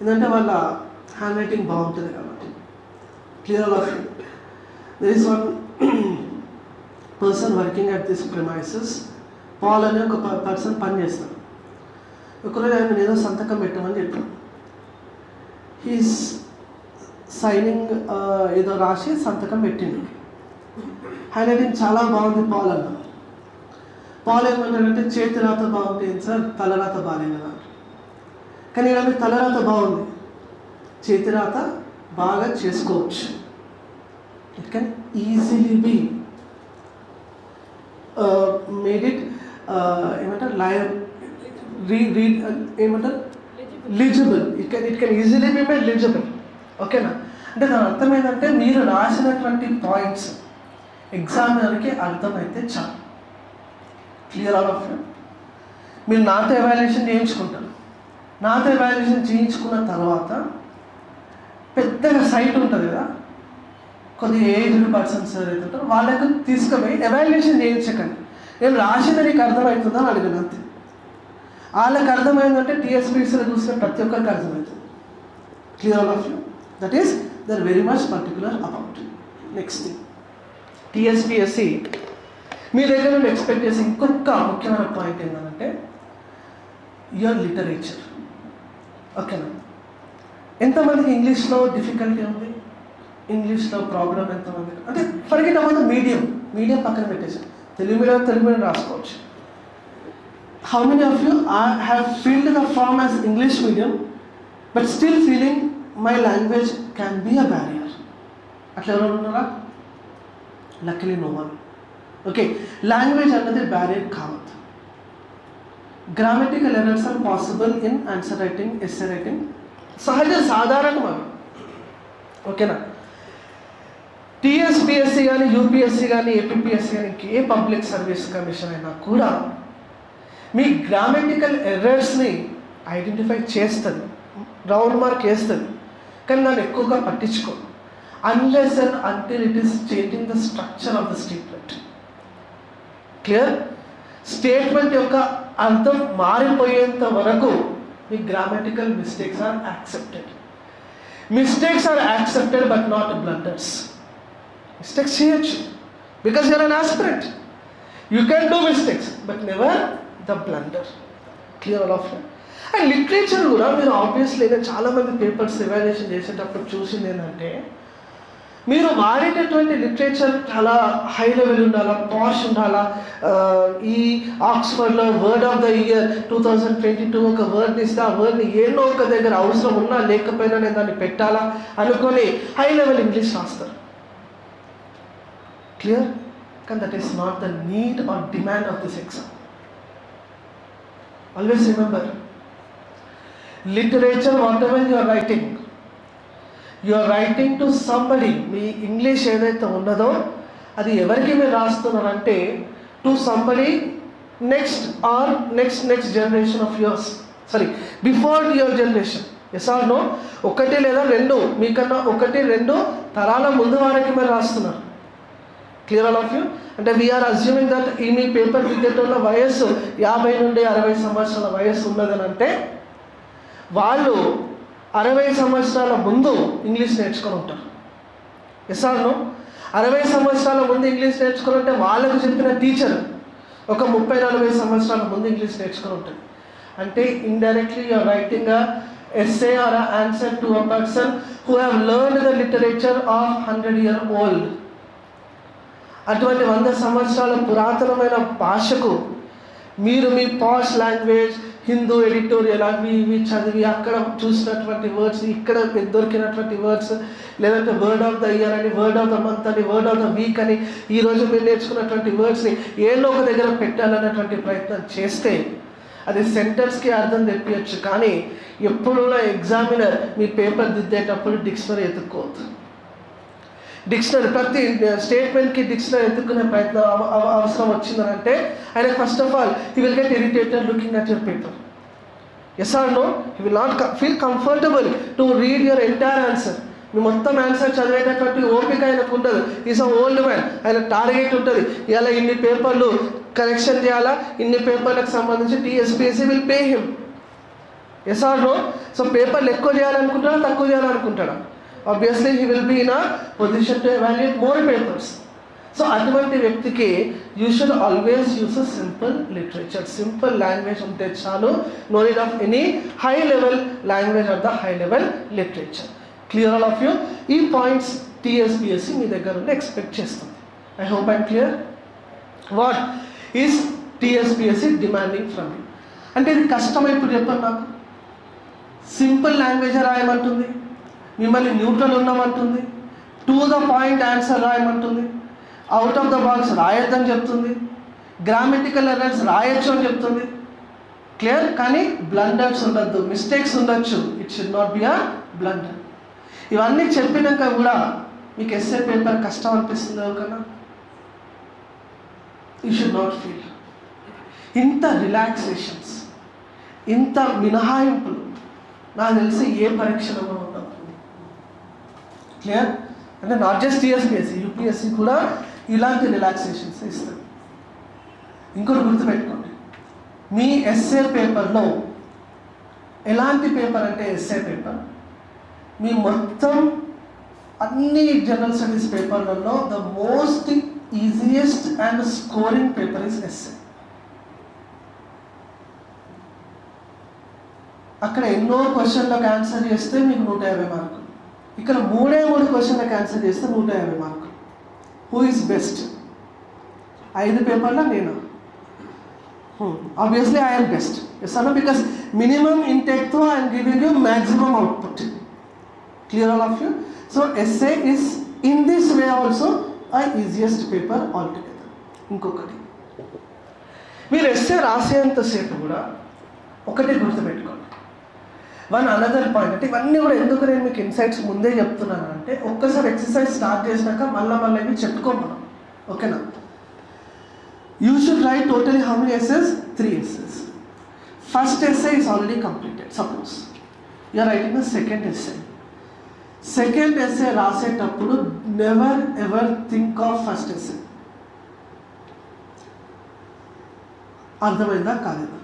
ఎందుకంటే వాళ్ళ హ్యాండ్ రైటింగ్ బాగుంటుంది కాబట్టి. Clear of there is one person working at this premises Paul అనే ఒక పర్సన్ పని చేస్తాడు ఒకరోజు ఆయన ఏదో సంతకం పెట్టమని చెప్పాడు. హీస్ సైనింగ్ uh, ఏదో రాసి సంతకం పెట్టిండు. హ్యాండ్ రైటింగ్ చాలా బాగుంది పాల్ అన్న. పాల్ ఏమన్నాడంటే చేతి రాత బాగుంటుంది సార్ తలరాత బాగాలే కదా కానీ ఇలా తలరాత బాగుంది. చేతి రాత బాగా చేసుకోవచ్చు. It can easily be made it ఏమంటారు లయ రీ రీడ్ ఏమంటారు legible it can it can easily be made legible ఓకేనా అంటే దాని అర్థం ఏంటంటే మీరు రాసినటువంటి పాయింట్స్ ఎగ్జామినర్కి అర్థమైతే చాలు. క్లియర్ ఆల్ ఆఫ్ మీరు నాతో ఎవాల్యుయేషన్ చేయించుకుంటారు. నాతో ఎవాల్యుయేషన్ చేయించుకున్న తర్వాత పెద్దగా సైట్ ఉంటుంది కదా? కొద్దిగా ఏజ్డ్ పర్సన్స్ ఎవరైతే ఉంటారో వాళ్ళకు తీసుకుపోయి ఎవాల్యుయేషన్ చేయించకండి. నేను రాసింది నీకు అర్థమవుతుందని అడిగినంతే వాళ్ళకి అర్థమైందంటే టీఎస్పీసీలో చూసిన ప్రతి ఒక్కరికి అర్థమవుతుంది clear all of you that is there very much particular about next thing TSPSC మీ దగ్గర నుండి ఎక్స్పెక్ట్ చేసే ఇంకొక ముఖ్యమైన పాయింట్ ఏంటంటే యువర్ లిటరేచర్ ఓకేనా ఎంతమందికి ఇంగ్లీష్లో డిఫికల్టీ ఉంది? ఇంగ్లీష్లో ప్రాబ్లం ఎంతమంది అంటే ఫర్ ఎగ్జాంపుల్ మీడియం మీడియం పక్కన పెట్టేసి తెలుగు మీడియం తెలుగు మీడియం రాసుకోవచ్చు. How many of you I have filled the form as English medium but still feeling my language can be a barrier అట్లా ఎవరు ఉన్నారా luckily no one okay language అన్నది barrier కావద్దు grammatical errors are possible in answer writing essay writing సహజ సాధారణం అవి ఓకేనా TSPSC కానీ యూపీఎస్సి కానీ ఏపీఎస్సి కానీ ఏ పబ్లిక్ సర్వీస్ కమిషన్ అయినా కూడా మీ గ్రామటికల్ ఎర్రర్స్ని ఐడెంటిఫై చేస్తుంది. రౌండ్ మార్క్ వేస్తుంది కానీ దాన్ని ఎక్కువగా పట్టించుకో. Unless and until it is changing the structure of the statement clear statement యొక్క అర్థం మారిపోయేంత వరకు మీ grammatical mistakes are accepted mistakes are accepted but not blunders mistakes చేయొచ్చు. Because you're an aspirant you can do mistakes but never the blunder. Clear all of and literature కూడా మీరు obviously చాలామంది papers evaluation చేసేటప్పుడు చూసింది ఏంటంటే మీరు వాడేటటువంటి literature చాలా హై లెవెల్ ఉండాలా పాష్ ఉండాలా? ఈ ఆక్స్ఫర్డ్లో word of the year two thousand twenty two ఒక వర్డ్ని ఇస్తే ఆ వర్డ్ని ఏదో ఒక దగ్గర అవసరం ఉన్నా లేకపోయినా నేను దాన్ని పెట్టాలా అనుకొని హై లెవెల్ ఇంగ్లీష్ రాస్తారు. క్లియర్ కానీ that is not the need or demand of this exam always remember literature whatever your writing you are writing to somebody me English ఏదైతే ఉన్నదో అది ఎవరికి మీరు రాస్తున్నారంటే to somebody next or next next generation of yours sorry before your generation as are know ఒకటి లేదా రెండు మీకన్నా ఒకటి రెండు తరాల ముందు వారికి మీరు రాస్తున్నారు. క్లియర్ ఆల్ ఆఫ్ యూ అంటే వీఆర్ అజ్యూమింగ్ దట్ ఈ మీ పేపర్ క్రికెటర్ల వయస్సు యాభై నుండి అరవై సంవత్సరాల వయస్సు ఉన్నదని అంటే వాళ్ళు అరవై సంవత్సరాల ముందు ఇంగ్లీష్ నేర్చుకొని ఉంటారు. ఎస్ఆర్ను అరవై సంవత్సరాల ముందు ఇంగ్లీష్ నేర్చుకొని ఉంటే వాళ్ళకు చెప్పిన టీచర్ ఒక ముప్పై నలభై సంవత్సరాల ముందు ఇంగ్లీష్ నేర్చుకొని ఉంటుంది అంటే indirectly you're writing essay or answer to a person who have learn the literature of hundred year old అటువంటి వంద సంవత్సరాల పురాతనమైన భాషకు మీరు మీ పాష్ లాంగ్వేజ్ హిందూ ఎడిటోరియల్ అవి ఇవి చదివి అక్కడ చూసినటువంటి వర్డ్స్ ఇక్కడ దొరికినటువంటి వర్డ్స్ లేదంటే వర్డ్ ఆఫ్ ద ఇయర్ అని వర్డ్ ఆఫ్ ద మంత్ అని వర్డ్ ఆఫ్ ద వీక్ అని ఈరోజు మీరు నేర్చుకున్నటువంటి వర్డ్స్ని ఏదో ఒక దగ్గర పెట్టాలన్నటువంటి ప్రయత్నం చేస్తే అది సెంటర్స్కి అర్థం తెప్పించచ్చు కానీ ఎప్పుడున్న ఎగ్జామినర్ మీ పేపర్ దిద్దేటప్పుడు డిక్షనరీ ఎత్తుక్కోవద్దు. డిక్షనరీ ప్రతి స్టేట్మెంట్కి డిక్షనరీ ఎదుర్కొనే ప్రయత్నం అవ- అవసరం వచ్చిందనంటే ఆయన first of all he will get irritated looking at your paper as are know he will not feel comfortable to read your entire answer మీ మొత్తం ఆన్సర్ చదివేటటువంటి ఓపిక ఆయనకు ఉండదు. ఈజ్ అ ఓల్డ్ మ్యాన్ ఆయన టార్గెట్ ఉంటుంది. ఇలా ఇన్ని పేపర్లు కలెక్షన్ చేయాలా? ఇన్ని పేపర్లకు సంబంధించి TSPSC will pay him as are know so పేపర్లు ఎక్కువ చేయాలనుకుంటాడా తక్కువ చేయాలనుకుంటాడా? Obviously he will be in a position to evaluate more papers so అటువంటి వ్యక్తికి you should always use a simple literature simple language ఉంటే చాలు. No need of any high level language of the high level literature clear all of you ఈ points TSPSC మీ దగ్గర నుండి expect చేస్తుంది. I hope I'm clear what is TSPSC demanding from you అంటే ఇది కష్టమైపు చెప్పండి నాకు. సింపుల్ లాంగ్వేజ్ రాయమంటుంది? మిమ్మల్ని న్యూట్రల్ ఉన్నామంటుంది. టు ద పాయింట్ ఆన్సర్ రాయమంటుంది. అవుట్ ఆఫ్ ద బాక్స్ రాయొద్దని చెప్తుంది. గ్రామటికల్ ఎర్రర్స్ రాయొచ్చు అని చెప్తుంది. క్లియర్ కానీ బ్లండర్స్ ఉండొద్దు. మిస్టేక్స్ ఉండొచ్చు. It should not be a blunder ఇవన్నీ చెప్పినాక కూడా మీకు ఎస్ఏ పేపర్ కష్టం అనిపిస్తుంది ఎవరికన్నా యూ షుడ్ నాట్ ఫీల్ ఇంత రిలాక్సేషన్స్ ఇంత మినహాయింపులు నాకు తెలిసి ఏ పరీక్షలో క్లియర్ అంటే నాట్ జస్ట్ టీఎస్పిఎస్సి యూపీఎస్సి కూడా ఇలాంటి రిలాక్సేషన్స్ ఇస్తుంది ఇంకోటి గుర్తుపెట్టుకోండి. మీ ఎస్ఏ పేపర్లో ఎలాంటి పేపర్ అంటే ఎస్ఏ పేపర్ మీ మొత్తం అన్ని జనరల్ స్టడీస్ పేపర్లలో the most easiest and scoring paper is essay అక్కడ ఎన్నో క్వశ్చన్లకు ఆన్సర్ చేస్తే మీకు నూట యాభై మార్కులు ఇక్కడ మూడే మూడు క్వశ్చన్లకు ఆన్సర్ చేస్తే నూట యాభై మార్కులు. హూ ఈజ్ బెస్ట్ ఐదు పేపర్లో నేను. ఆబ్వియస్లీ ఐఎమ్ బెస్ట్ ఎస్ అన్న because minimum ఇంటెక్తో I'm giving you maximum output clear all of you so essay is in this way also I easiest paper all together ఇంకొకటి మీరు ఎస్ఏ రాసేంతసేపు కూడా ఒకటే గుర్తుపెట్టుకోండి. One another point. అంటే ఇవన్నీ కూడా ఎందుకు నేను మీకు ఇన్సైట్స్ ముందే చెప్తున్నాను అంటే ఒక్కసారి ఎక్సర్సైజ్ స్టార్ట్ చేసినాక మళ్ళీ మళ్ళీ ఇవి చెప్పుకోమను. ఓకేనా? You should write totally how many essays three essays first essay is already completed suppose you're writing the second essay second essay రాసేటప్పుడు never ever think of first essay అర్థమైందా? కాలేదా?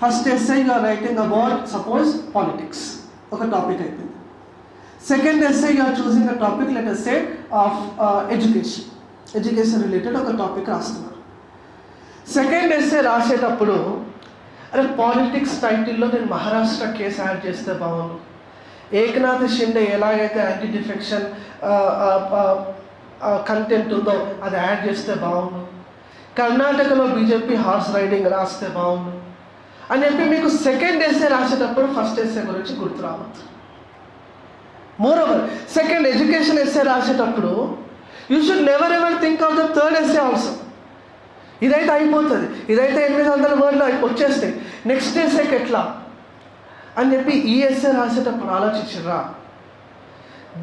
First essay you're writing about suppose politics ఒక topic అయిపోయింది. Second essay you're choosing a topic let essay of education education related ఒక topic రాస్తున్నారు. Second essay రాసేటప్పుడు అరే politics టైటిల్లో నేను మహారాష్ట్ర కేసు యాడ్ చేస్తే బాగుండు. ఏకనాథ్ షిండే ఎలాగైతే యాంటీ డిఫెక్షన్ కంటెంట్ ఉందో అది యాడ్ చేస్తే బాగుండు. కర్ణాటకలో బీజేపీ హార్స్ రైడింగ్ రాస్తే బాగుండు. అని చెప్పి మీకు సెకండ్ ఎస్ఏ రాసేటప్పుడు ఫస్ట్ ఎస్ఏ గురించి గుర్తు రావద్దు. మోరోవర్ సెకండ్ ఎడ్యుకేషన్ ఎస్ఏ రాసేటప్పుడు you should never ever think of the third essay also ఇదైతే అయిపోతుంది. ఇదైతే ఎనిమిది వందల వర్డ్లు వచ్చేస్తాయి. నెక్స్ట్ ఎస్సేకి ఎట్లా అని చెప్పి ఈ ఎస్ఏ రాసేటప్పుడు ఆలోచించరా.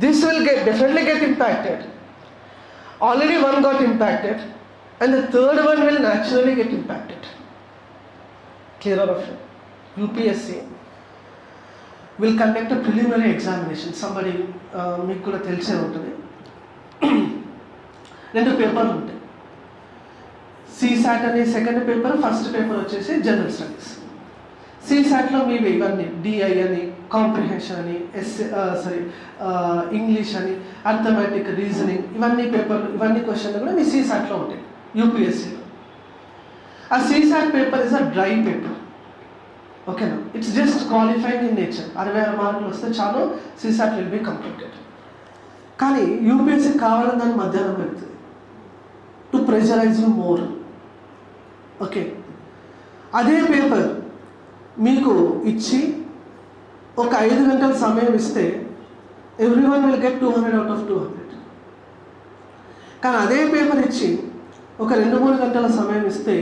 This will get definitely get impacted already one got impacted and the third one will naturally get impacted clear of UPSC will conduct a preliminary examination Somebody uh, మీకు కూడా తెలిసే ఉంటుంది. రెండు పేపర్లు ఉంటాయి. సిసాట్ అనే సెకండ్ పేపర్ ఫస్ట్ పేపర్ వచ్చేసి general studies సిసాట్లో మీవి ఇవన్నీ డిఐ అని కాంప్రిహెన్షన్ అని ఎస్ సారీ ఇంగ్లీష్ అని అర్థమెటిక్ రీజనింగ్ ఇవన్నీ పేపర్లు ఇవన్నీ క్వశ్చన్లు కూడా మీ సిసాట్లో ఉంటాయి. యూపీఎస్సీలో ఆ CSAT paper is a dry paper ఓకేనా it's just qualifying in nature అరవై ఆరు మార్కులు వస్తే చాలు సీసాట్ విల్ బి కంప్లీటెడ్ కానీ యూపీఎస్సీ కావాలని దాన్ని మధ్యాహ్నం పెడుతుంది. To pressurize you more okay అదే పేపర్ మీకు ఇచ్చి ఒక ఐదు గంటల సమయం ఇస్తే everyone will get two hundred out of two hundred కానీ అదే పేపర్ ఇచ్చి ఒక రెండు మూడు గంటల సమయం ఇస్తే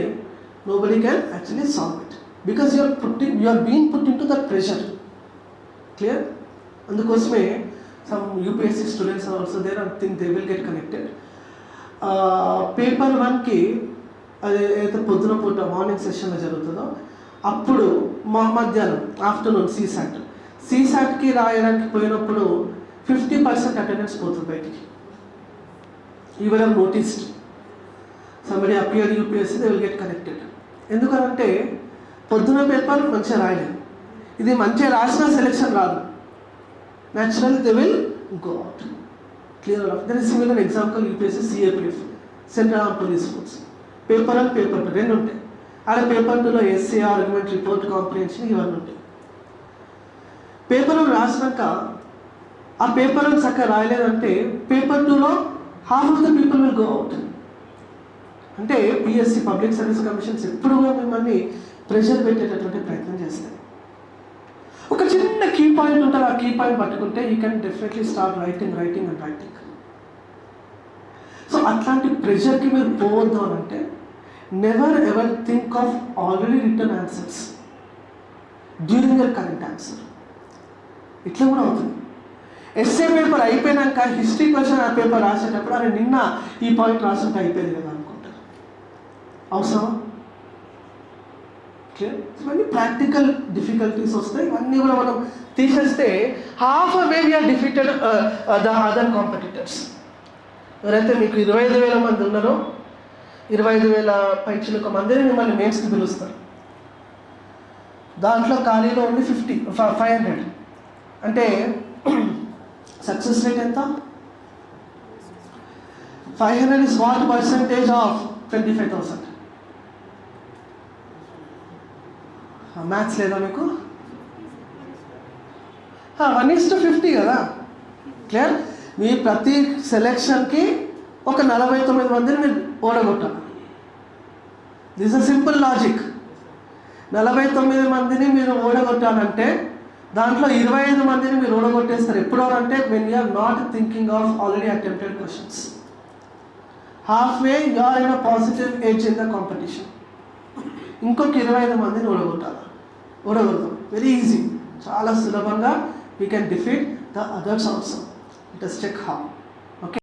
nobody can actually you are because you're putting you're been put into that pressure clear అందుకోసమే some UPSC students also there I think they will get connected paper వన్కి అది ఏదైతే పొద్దున పూట మార్నింగ్ సెషన్లో జరుగుతుందో అప్పుడు మా మధ్యాహ్నం ఆఫ్టర్నూన్ సీసాట్ సీసాట్కి రాయడానికి పోయినప్పుడు ఫిఫ్టీ పర్సెంట్ అటెండెన్స్ పోతుంది బయటికి. ఈ one noticed some appear UPSC they will get connected ఎందుకనంటే పొద్దున పేపర్ మంచిగా రాయలేదు. ఇది మంచిగా రాసిన సెలెక్షన్ రాదు. Natural they will go out clear of there similar example UPSC CAPF central arm police force paper and paper two రెండు ఉంటాయి. ఆడ పేపర్ టూలో ఎస్సీ ఆర్గ్యుమెంట్ రిపోర్ట్ కాంప్రిహెన్షన్ ఇవన్నీ ఉంటాయి. పేపర్ వన్ రాసినాక ఆ పేపర్ వన్ చక్కగా రాయలేదంటే పేపర్ టూలో half of the people will go out అంటే పిఎస్సి పబ్లిక్ సర్వీస్ కమిషన్స్ ఎప్పుడు కూడా మిమ్మల్ని ప్రెషర్ పెట్టేటటువంటి ప్రయత్నం చేస్తాయి. ఒక చిన్న కీ పాయింట్ ఉంటుంది ఆ కీ పాయింట్ పట్టుకుంటే you can definitely start writing writing and writing so అట్లాంటి ప్రెషర్కి మీరు పోవద్దు అని అంటే never ever think of already written answers during your current answer ఇట్లా కూడా అవుతుంది. ఎస్ఏ పేపర్ అయిపోయినాక హిస్టరీ క్వశ్చన్ ఆ పేపర్ రాసేటప్పుడు అరే నిన్న ఈ పాయింట్ రాసుంటే అయిపోయింది కదా. అవసరం ఇవన్నీ ప్రాక్టికల్ డిఫికల్టీస్ వస్తాయి. ఇవన్నీ కూడా మనం తీసేస్తే half way we're defeated the other competitors ఎవరైతే మీకు ఇరవై ఐదు వేల మంది ఉన్నారో ఇరవై ఐదు వేల పైచులకు మందిని మిమ్మల్ని మెయిన్స్కి పిలుస్తారు. దాంట్లో ఖాళీలో ఉంది ఫిఫ్టీ ఫైవ్ హండ్రెడ్ అంటే సక్సెస్ రేట్ ఎంత? Five hundred is what percentage of twenty five thousand maths లేదా మీకు? వన్ ఈస్ టు ఫిఫ్టీ కదా. క్లియర్ మీ ప్రతి సెలెక్షన్కి ఒక నలభై తొమ్మిది మందిని మీరు ఓడగొట్టాలి. దిస్ అ సింపుల్ లాజిక్ నలభై తొమ్మిది మందిని మీరు ఓడగొట్టాలంటే దాంట్లో ఇరవై ఐదు మందిని మీరు ఓడగొట్టేస్తారు. ఎప్పుడు అంటే when you're not thinking of already attempted questions half way you are in a positive edge in the competition ఇంకొక ఇరవై ఐదు మందిని ఓడగొట్టాలి? ఓడగలుగుతాం వెరీ ఈజీ చాలా సులభంగా we can defeat the others also it is check how